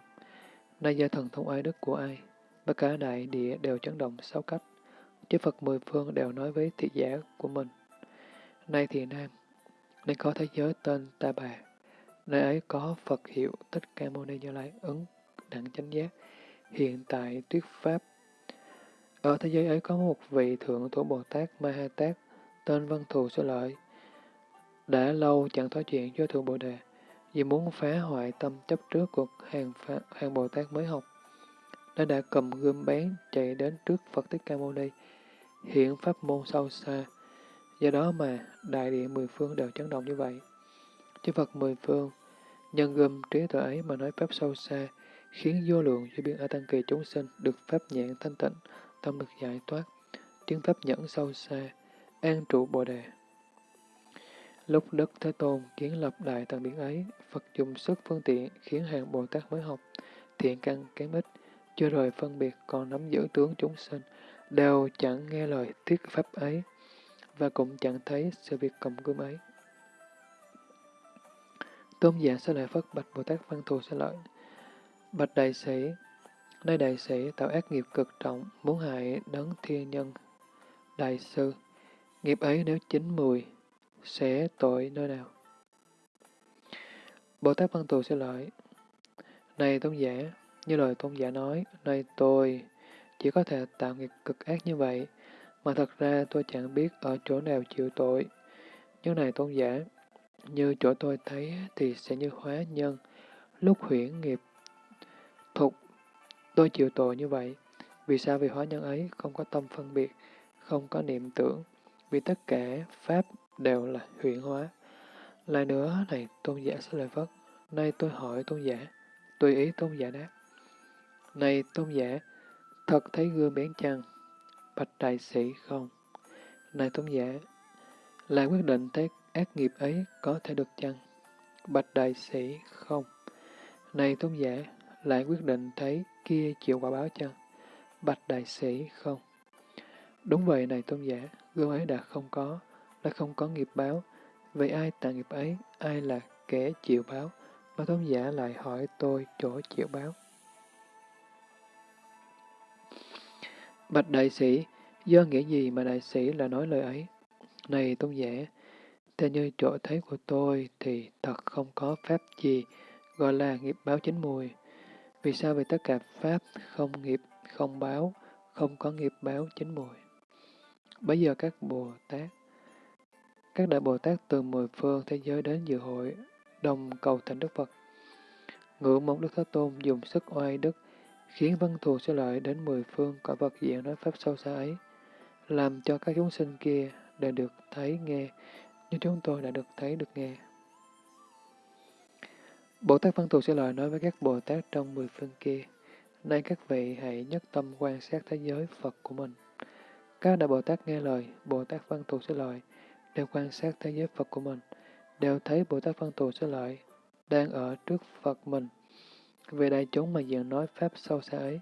nay gia thần thông ai đức của ai, tất cả đại địa đều chấn động sáu cách. Chư Phật mười phương đều nói với thị giả của mình. Nay thì Nam, nên có thế giới tên Ta Bà. Nơi ấy có Phật hiệu Thích Ca Mâu Ni Như Lai ứng đẳng chánh giác, hiện tại tuyết pháp. Ở thế giới ấy có một vị thượng thủ Bồ Tát Ma Ha Tát, tên Văn Thù Sư Lợi. Đã lâu chẳng nói chuyện với Thượng Bồ Đề, vì muốn phá hoại tâm chấp trước của hàng, hàng Bồ Tát mới học. Nó đã cầm gươm bén chạy đến trước Phật Thích Ca Mâu Ni, hiện pháp môn sâu xa, Do đó mà đại địa mười phương đều chấn động như vậy. Chư Phật mười phương, nhân gươm trí tuệ ấy mà nói pháp sâu xa, khiến vô lượng vô biên ở tăng kỳ chúng sinh được pháp nhãn thanh tịnh, tâm được giải thoát, chứng pháp nhẫn sâu xa, an trụ bồ đề. Lúc Đức Thế Tôn kiến lập đại tăng điển ấy, Phật dùng sức phương tiện khiến hàng Bồ Tát mới học, thiện căn kém ít, chưa rồi phân biệt còn nắm giữ tướng chúng sinh, đều chẳng nghe lời thuyết pháp ấy và cũng chẳng thấy sự việc cầm gươm ấy. Tôn giả sẽ lại phất bạch Bồ Tát Văn Thù sẽ lợi. Bạch đại sĩ, nơi đại sĩ tạo ác nghiệp cực trọng, muốn hại đấng thiên nhân. Đại sư, nghiệp ấy nếu chín mùi, sẽ tội nơi nào? Bồ Tát Văn Tù sẽ lợi. Này tôn giả, như lời tôn giả nói, này tôi chỉ có thể tạo nghiệp cực ác như vậy, mà thật ra tôi chẳng biết ở chỗ nào chịu tội. Nhưng này tôn giả, như chỗ tôi thấy thì sẽ như hóa nhân, lúc huyễn nghiệp thục, tôi chịu tội như vậy. Vì sao vì hóa nhân ấy không có tâm phân biệt, không có niệm tưởng, vì tất cả Pháp đều là huyện hóa. Lại nữa, này tôn giả sẽ lời Phất, nay tôi hỏi tôn giả, tùy ý tôn giả đáp. Này tôn giả, thật thấy gương bén chăng? Bạch đại sĩ không? Này tôn giả, là quyết định thấy ác nghiệp ấy có thể được chăng? Bạch đại sĩ không? Này tôn giả, lại quyết định thấy kia chịu quả báo chăng? Bạch đại sĩ không? Đúng vậy này tôn giả, gương ấy đã không có, đã không có nghiệp báo. Vậy ai tạo nghiệp ấy, ai là kẻ chịu báo? Mà tôn giả lại hỏi tôi chỗ chịu báo. Bạch đại sĩ, do nghĩa gì mà đại sĩ là nói lời ấy? Này tôn giả, theo như chỗ thấy của tôi thì thật không có pháp gì gọi là nghiệp báo chính mùi. Vì sao vì tất cả pháp không nghiệp, không báo, không có nghiệp báo chính mùi? Bây giờ các Bồ Tát, các đại Bồ Tát từ mười phương thế giới đến dự hội, đồng cầu thỉnh Đức Phật. Ngưỡng mong Đức Thế Tôn dùng sức oai đức, khiến văn thù sẽ lợi đến mười phương cõi vật diện nói pháp sâu xa ấy, làm cho các chúng sinh kia đều được thấy nghe, như chúng tôi đã được thấy được nghe. Bồ Tát Văn Thù sẽ lợi nói với các Bồ Tát trong mười phương kia, Nay các vị hãy nhất tâm quan sát thế giới Phật của mình. Các đại Bồ Tát nghe lời, Bồ Tát Văn Thù sẽ lợi, đều quan sát thế giới Phật của mình, đều thấy Bồ Tát Văn Thù sẽ lợi, đang ở trước Phật mình, về đại chúng mà diện nói Pháp sâu xa ấy,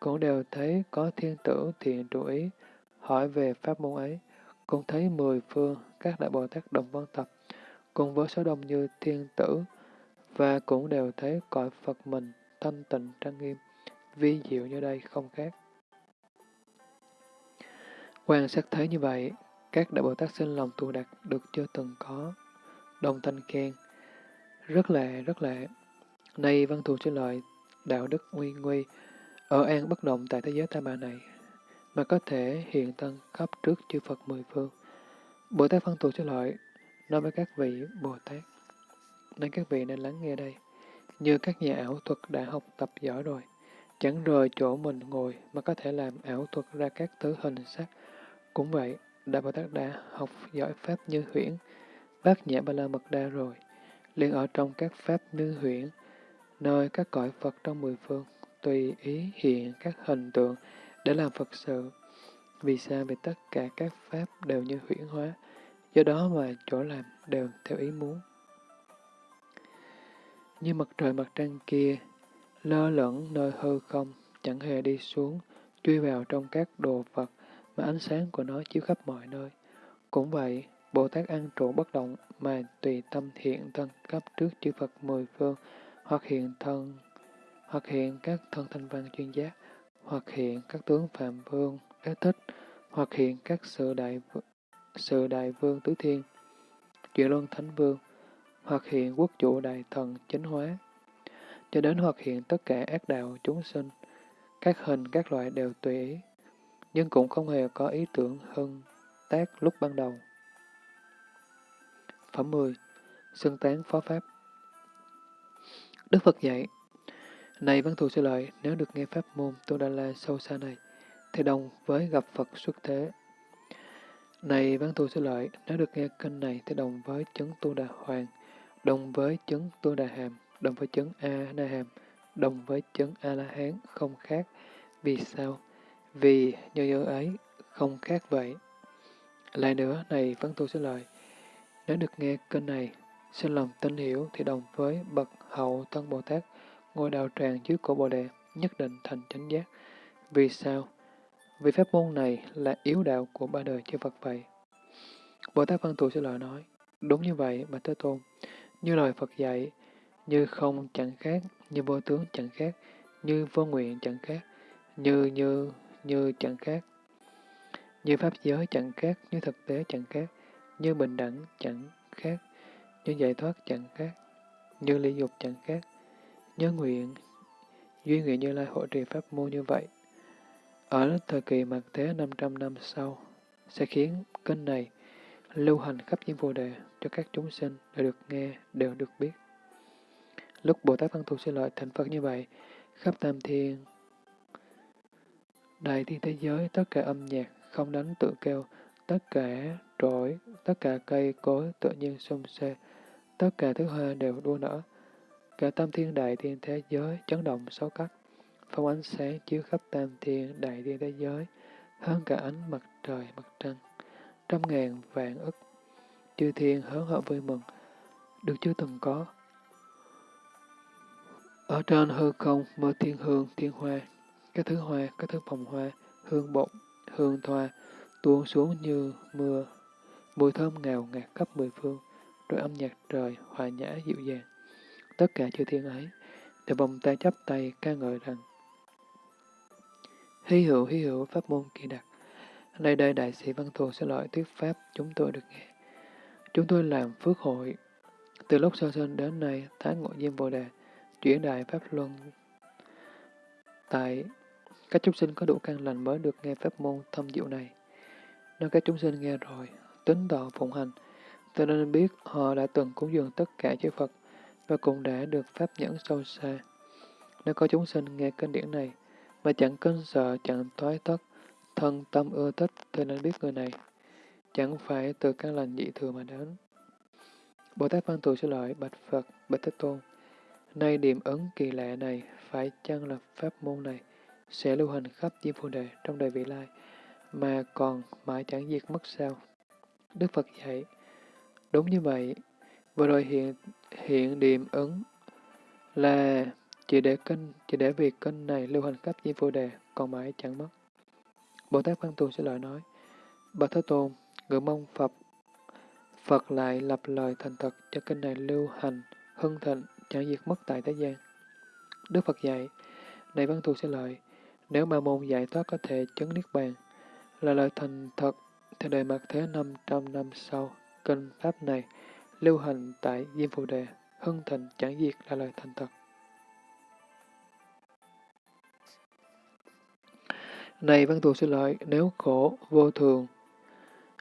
cũng đều thấy có thiên tử thiện trụ ý, hỏi về Pháp môn ấy, cũng thấy mười phương các đại Bồ Tát đồng văn tập, cùng với số đông như thiên tử, và cũng đều thấy cõi Phật mình thanh tịnh trang nghiêm, vi diệu như đây không khác. Quan sát thấy như vậy, các đại Bồ Tát sinh lòng tu đạt được chưa từng có, đồng thanh khen, rất lệ, rất lệ. Nay văn thù cho lợi đạo đức nguy nguy, ở an bất động tại thế giới tam bà này, mà có thể hiện thân khắp trước chư Phật mười phương. Bồ Tát văn thù cho lợi nói với các vị Bồ Tát. Nên các vị nên lắng nghe đây. Như các nhà ảo thuật đã học tập giỏi rồi, chẳng rời chỗ mình ngồi mà có thể làm ảo thuật ra các thứ hình sắc. Cũng vậy, Đại Bồ Tát đã học giỏi Pháp như huyễn, bác nhã ba la mật đa rồi, liền ở trong các Pháp như huyễn, nơi các cõi Phật trong mười phương, tùy ý hiện các hình tượng để làm Phật sự. Vì sao? Vì tất cả các pháp đều như huyễn hóa, do đó mà chỗ làm đều theo ý muốn. Như mặt trời mặt trăng kia, lơ lửng nơi hư không, chẳng hề đi xuống, truy vào trong các đồ vật mà ánh sáng của nó chiếu khắp mọi nơi. Cũng vậy, Bồ Tát ăn trụ bất động mà tùy tâm hiện thân cấp trước chư Phật mười phương, hoặc hiện thân, hoặc hiện các thân thanh văn chuyên giác, hoặc hiện các tướng phạm vương, đế thích, hoặc hiện các sự đại sự đại vương tứ thiên, chuyển luân thánh vương, hoặc hiện quốc chủ đại thần chánh hóa, cho đến hoặc hiện tất cả ác đạo chúng sinh, các hình các loại đều tùy ý, nhưng cũng không hề có ý tưởng hưng tác lúc ban đầu. Phẩm 10. Xưng tán phó pháp Đức Phật dạy, Này văn thù sư lợi, nếu được nghe pháp môn Tu Đà La sâu xa này, thì đồng với gặp Phật xuất thế. Này văn thù sư lợi, nếu được nghe kinh này thì đồng với chứng Tu Đà Hoàng, đồng với chứng Tu Đà Hàm, đồng với chứng A Na Hàm, đồng với chứng A La Hán không khác. Vì sao? Vì như như ấy không khác vậy. Lại nữa, này văn thù xin lời, nếu được nghe kênh này, xin lòng tin hiểu thì đồng với bậc hậu tân Bồ Tát ngôi đạo tràng dưới cổ Bồ Đề nhất định thành chánh giác. Vì sao? Vì pháp môn này là yếu đạo của ba đời chư Phật vậy. Bồ Tát Văn Thù sẽ lợi nói, đúng như vậy mà Thế Tôn, như lời Phật dạy, như không chẳng khác, như vô tướng chẳng khác, như vô nguyện chẳng khác, như như như chẳng khác, như pháp giới chẳng khác, như thực tế chẳng khác, như bình đẳng chẳng khác, như giải thoát chẳng khác, như ly dục chẳng khác, như nguyện, duy nguyện như lai hộ trì pháp môn như vậy. Ở thời kỳ mặt thế 500 năm sau, sẽ khiến kênh này lưu hành khắp những vô đề cho các chúng sinh đều được nghe, đều được biết. Lúc Bồ Tát Văn Thù xin lợi thành Phật như vậy, khắp tam thiên, đại thiên thế giới, tất cả âm nhạc, không đánh tự kêu, tất cả trỗi, tất cả cây cối tự nhiên xung xê, tất cả thứ hoa đều đua nở. Cả tam thiên đại thiên thế giới chấn động sáu cách, phong ánh sáng chiếu khắp tam thiên đại thiên thế giới, hơn cả ánh mặt trời mặt trăng, trăm ngàn vạn ức. Chư thiên hớn hở vui mừng, được chưa từng có. Ở trên hư không mơ thiên hương, thiên hoa, các thứ hoa, các thứ phòng hoa, hương bột, hương thoa, tuôn xuống như mưa, mùi thơm ngào ngạt khắp mười phương, rồi âm nhạc trời hòa nhã dịu dàng. Tất cả chư thiên ấy đều vòng tay chắp tay ca ngợi rằng Hy hữu hy hữu pháp môn kỳ đặc. Nay đây đại sĩ Văn Thù sẽ loại thuyết pháp chúng tôi được nghe. Chúng tôi làm phước hội. Từ lúc sơ sinh đến nay, Thái Ngộ Diêm Bồ Đề, chuyển đại Pháp Luân. Tại các chúng sinh có đủ căn lành mới được nghe pháp môn thâm diệu này. Nếu các chúng sinh nghe rồi, tính tỏ phụng hành, cho nên biết họ đã từng cúng dường tất cả chư Phật và cũng đã được pháp nhẫn sâu xa. Nếu có chúng sinh nghe kinh điển này mà chẳng kinh sợ, chẳng thoái thất, thân tâm ưa thích thì nên biết người này chẳng phải từ căn lành dị thường mà đến. Bồ Tát Văn Thù sẽ lợi bạch Phật, bạch Thế Tôn. Nay điểm ứng kỳ lạ này phải chăng là pháp môn này sẽ lưu hành khắp diêm phù đề trong đời vị lai mà còn mãi chẳng diệt mất sao? Đức Phật dạy, đúng như vậy, vừa rồi hiện hiện điểm ứng là chỉ để kinh, chỉ để việc kinh này lưu hành khắp diêm phù đề, còn mãi chẳng mất. Bồ Tát Văn Tù sẽ lời nói, Bạch Thế Tôn, ngưỡng mong Phật, Phật lại lập lời thành thật cho kinh này lưu hành, hưng thịnh, chẳng diệt mất tại thế gian. Đức Phật dạy, này Văn Tù sẽ lời, nếu ma môn giải thoát có thể chứng niết bàn, là lời thành thật theo đời mặt thế 500 năm sau, kinh Pháp này lưu hành tại Diêm Phù Đề, hưng thịnh chẳng diệt là lời thành thật. Này văn thù xin lợi, nếu khổ, vô thường,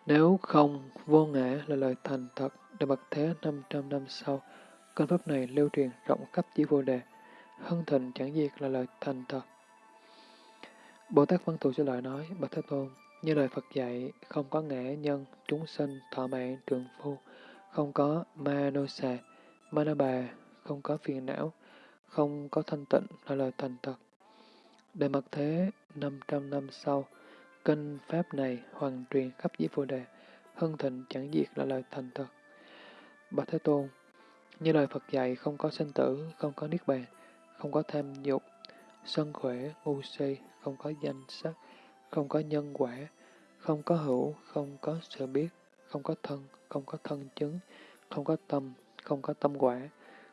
nếu không, vô ngã là lời thành thật, đời mặt thế 500 năm sau, kinh Pháp này lưu truyền rộng khắp Diêm Phù Đề, hưng thịnh chẳng diệt là lời thành thật. Bồ Tát Văn Thù xin lợi nói, Bạch Thế Tôn, như lời Phật dạy, không có ngã nhân, chúng sinh, thọ mạng, trường phu, không có ma nô xà, ma na bà, không có phiền não, không có thanh tịnh là lời thành thật. Để mặt thế 500 năm sau, Kinh Pháp này hoàn truyền khắp dưới phù Đề, hưng thịnh chẳng diệt là lời thành thật. Bạch Thế Tôn, như lời Phật dạy không có sinh tử, không có niết bàn, không có tham dục, sân khỏe, ngu si, không có danh sắc, không có nhân quả, không có hữu, không có sự biết, không có thân, không có thân chứng, không có tâm, không có tâm quả,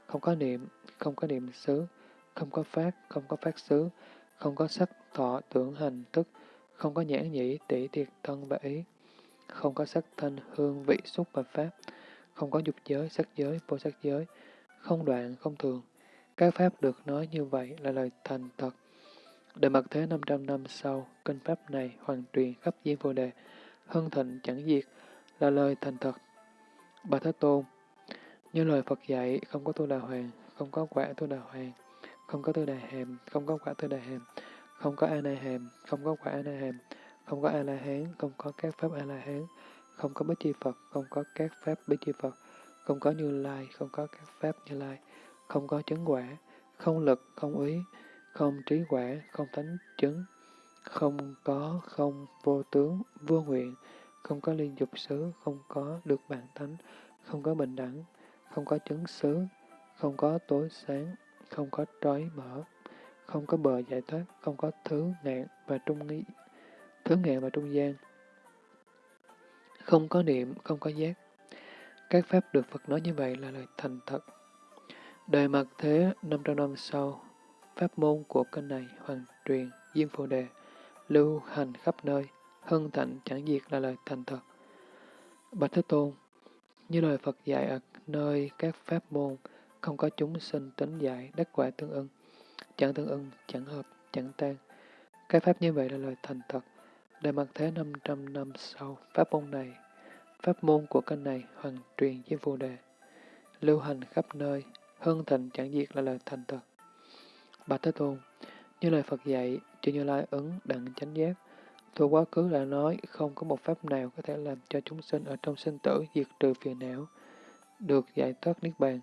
không có niệm, không có niệm xứ, không có phát, không có phát xứ, không có sắc, thọ, tưởng, hành, thức, không có nhãn nhĩ, tỷ, thiệt, thân và ý, không có sắc, thanh, hương, vị, xúc và pháp, không có dục giới, sắc giới, vô sắc giới, không đoạn, không thường. Các pháp được nói như vậy là lời thành thật. đời mặt thế 500 năm sau, kinh pháp này hoàn truyền khắp diên vô đề, hưng thịnh chẳng diệt, là lời thành thật. Bà Thế Tôn, như lời Phật dạy, không có tu đà hoàng, không có quả tu đà hoàng, không có tư đà hàm, không có quả tư đà hàm, không có a na hàm, không có quả a na hàm, không có a la hán, không có các pháp a la hán, không có bích chi Phật, không có các pháp bích chi Phật, không có như lai, không có các pháp như lai, không có chứng quả, không lực, không ý, không trí quả, không thánh chứng, không có, không vô tướng, vô nguyện, không có liên dục xứ, không có được bản thánh, không có bình đẳng, không có chứng xứ, không có tối sáng, không có trói mở, không có bờ giải thoát, không có thứ ngạn và trung nghĩ, thứ ngạn và trung gian, không có niệm, không có giác. Các pháp được Phật nói như vậy là lời thành thật. Đời mặt thế 500 năm sau, pháp môn của kênh này hoàn truyền, diêm phù đề, lưu hành khắp nơi, hân thạnh chẳng diệt là lời thành thật. Bạch Thế Tôn, như lời Phật dạy ở nơi các pháp môn, không có chúng sinh tính dạy, đắc quả tương ưng, chẳng tương ưng, chẳng hợp, chẳng tan. Các pháp như vậy là lời thành thật. đời mặt thế 500 năm sau, pháp môn này, pháp môn của kênh này hoàn truyền diêm phù đề, lưu hành khắp nơi, hưng thịnh chẳng diệt là lời thành thật. Bạch Thế Tôn, như lời Phật dạy, chư Như Lai ứng đặng chánh giác, Thuộc quá khứ đã nói không có một pháp nào có thể làm cho chúng sinh ở trong sinh tử diệt trừ phiền não, được giải thoát niết bàn.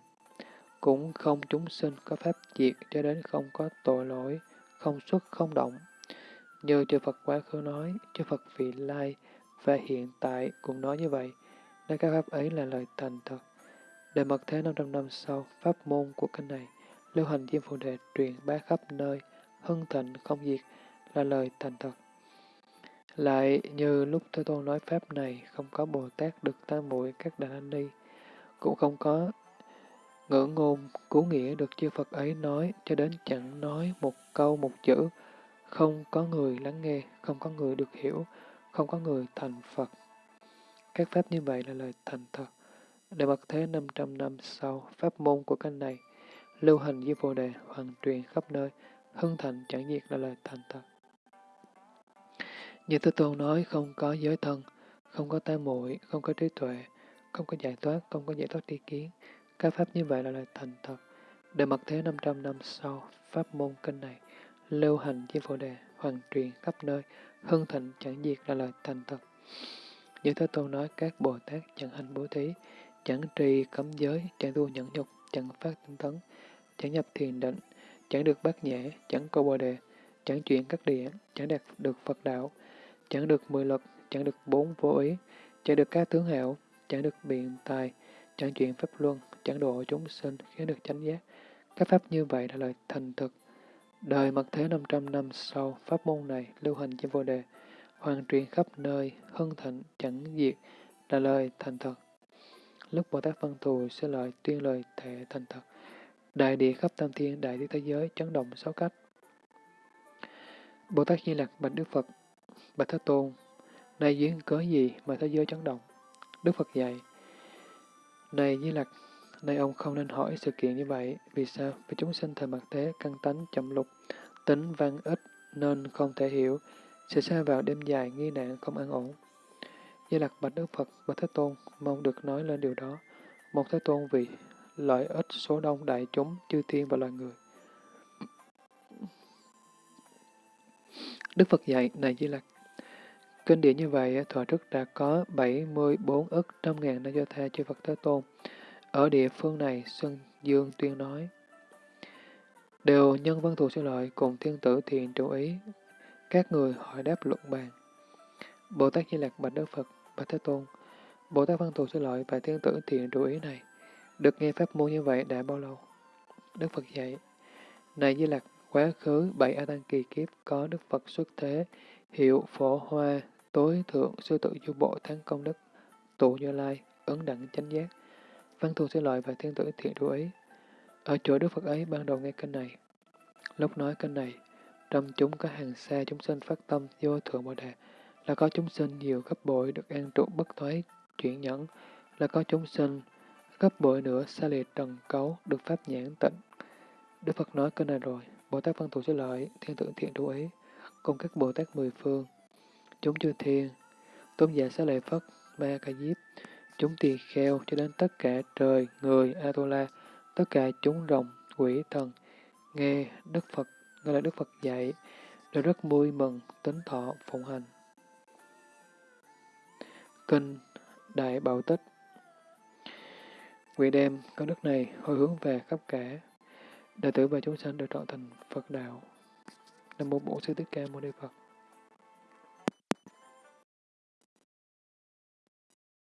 Cũng không chúng sinh có pháp diệt cho đến không có tội lỗi, không xuất không động. Như chư Phật quá khứ nói, chư Phật vị lai và hiện tại cũng nói như vậy, nên các pháp ấy là lời thành thật. Để mật thế 500 năm sau, pháp môn của kinh này, lưu hành diêm phù đề truyền bá khắp nơi, hưng thịnh không diệt, là lời thành thật. Lại như lúc Thế Tôn nói Pháp này, không có Bồ Tát được tam muội các đà ni, cũng không có ngữ ngôn, cứu nghĩa được chư Phật ấy nói, cho đến chẳng nói một câu một chữ, không có người lắng nghe, không có người được hiểu, không có người thành Phật. Các Pháp như vậy là lời thành thật. Để bậc thế 500 năm sau, Pháp môn của kênh này, lưu hành với vô Đề, hoàn truyền khắp nơi, hưng thành chẳng diệt là lời thành thật. Như Thế Tôn nói không có giới thân, không có tai muội, không có trí tuệ, không có giải thoát, không có giải thoát tri kiến. Các pháp như vậy là lời thành thật. Để mặt thế 500 năm sau, pháp môn kênh này, lưu hành với vô Đề, hoàn truyền khắp nơi, hưng thịnh chẳng diệt là lời thành thật. Như Thế Tôn nói các Bồ Tát chẳng hành bố thí, chẳng trì cấm giới, chẳng tu nhẫn nhục, chẳng phát tinh tấn, chẳng nhập thiền định, chẳng được bát nhã, chẳng câu bồ đề, chẳng chuyển các địa, chẳng đạt được Phật đạo, chẳng được mười lực, chẳng được bốn vô ý, chẳng được các tướng hảo, chẳng được biện tài, chẳng chuyển pháp luân, chẳng độ chúng sinh, khiến được chánh giác. Các pháp như vậy là lời thành thực. Đời mật thế 500 năm sau, pháp môn này lưu hành trên vô đề, hoàn truyền khắp nơi, hân thịnh, chẳng diệt, là lời thành thật. Lúc Bồ Tát Văn Thù sẽ lời tuyên lời thệ thành thật. Đại địa khắp tam thiên, đại địa thế giới, chấn động sáu cách. Bồ Tát Di Lặc bạch Đức Phật Bạch Thế Tôn, nay duyên cớ gì mà thế giới chấn động? Đức Phật dạy, này Di Lặc, nay ông không nên hỏi sự kiện như vậy. Vì sao? Vì chúng sinh thời mặt thế, căn tánh chậm lục, tính văn ít nên không thể hiểu, sẽ xa vào đêm dài nghi nạn không an ổn. Di Lặc bạch Đức Phật, Bạch Thế Tôn, mong được nói lên điều đó. Một Thế Tôn vì lợi ích số đông đại chúng, chư thiên và loài người. Đức Phật dạy, này Di Lặc, Kinh điển như vậy, thọ trước đã có 74 ức trăm ngàn na do tha chư Phật Thế Tôn. Ở địa phương này, Xuân Dương tuyên nói, đều nhân văn thù sư lợi cùng thiên tử thiền chủ ý, các người hỏi đáp luận bàn. Bồ Tát Di Lạc bạch Đức Phật, bạch Thế Tôn, Bồ Tát Văn Thù xin lỗi và Thiên Tử Thiện Trụ Ý này, được nghe pháp môn như vậy đã bao lâu? Đức Phật dạy, này Di Lạc, quá khứ bảy A Tăng kỳ kiếp có Đức Phật xuất thế, hiệu phổ hoa, tối thượng sư tự du bộ thắng công đức, tụ như lai, ấn đẳng chánh giác, văn thù xin lỗi và thiên tử thiện trụ ý. Ở chỗ Đức Phật ấy ban đầu nghe kinh này. Lúc nói kinh này, trong chúng có hàng xa chúng sinh phát tâm vô thượng bồ đề, là có chúng sinh nhiều gấp bội được an trụ bất thoái chuyển nhẫn, là có chúng sinh gấp bội nữa xa lìa trần cấu được pháp nhãn tịnh. Đức Phật nói kinh này rồi, Bồ Tát Văn Thù Sư Lợi, Thiên tượng Thiện Trụ Ý, cùng các Bồ Tát mười phương, chúng chư thiên, tôn giả xá lợi Phất, Ma Ca Diếp, chúng tỳ kheo cho đến tất cả trời, người, Atula, tất cả chúng rồng, quỷ thần, nghe Đức Phật, nghe là Đức Phật dạy, đều rất vui mừng, tính thọ, phụng hành. Kinh Đại Bảo Tích Quỷ đem có đức này hồi hướng về khắp cả, đệ tử và chúng sanh được trọn thành Phật đạo. Nam mô Bổn Sư Thích Ca Mâu Ni Phật.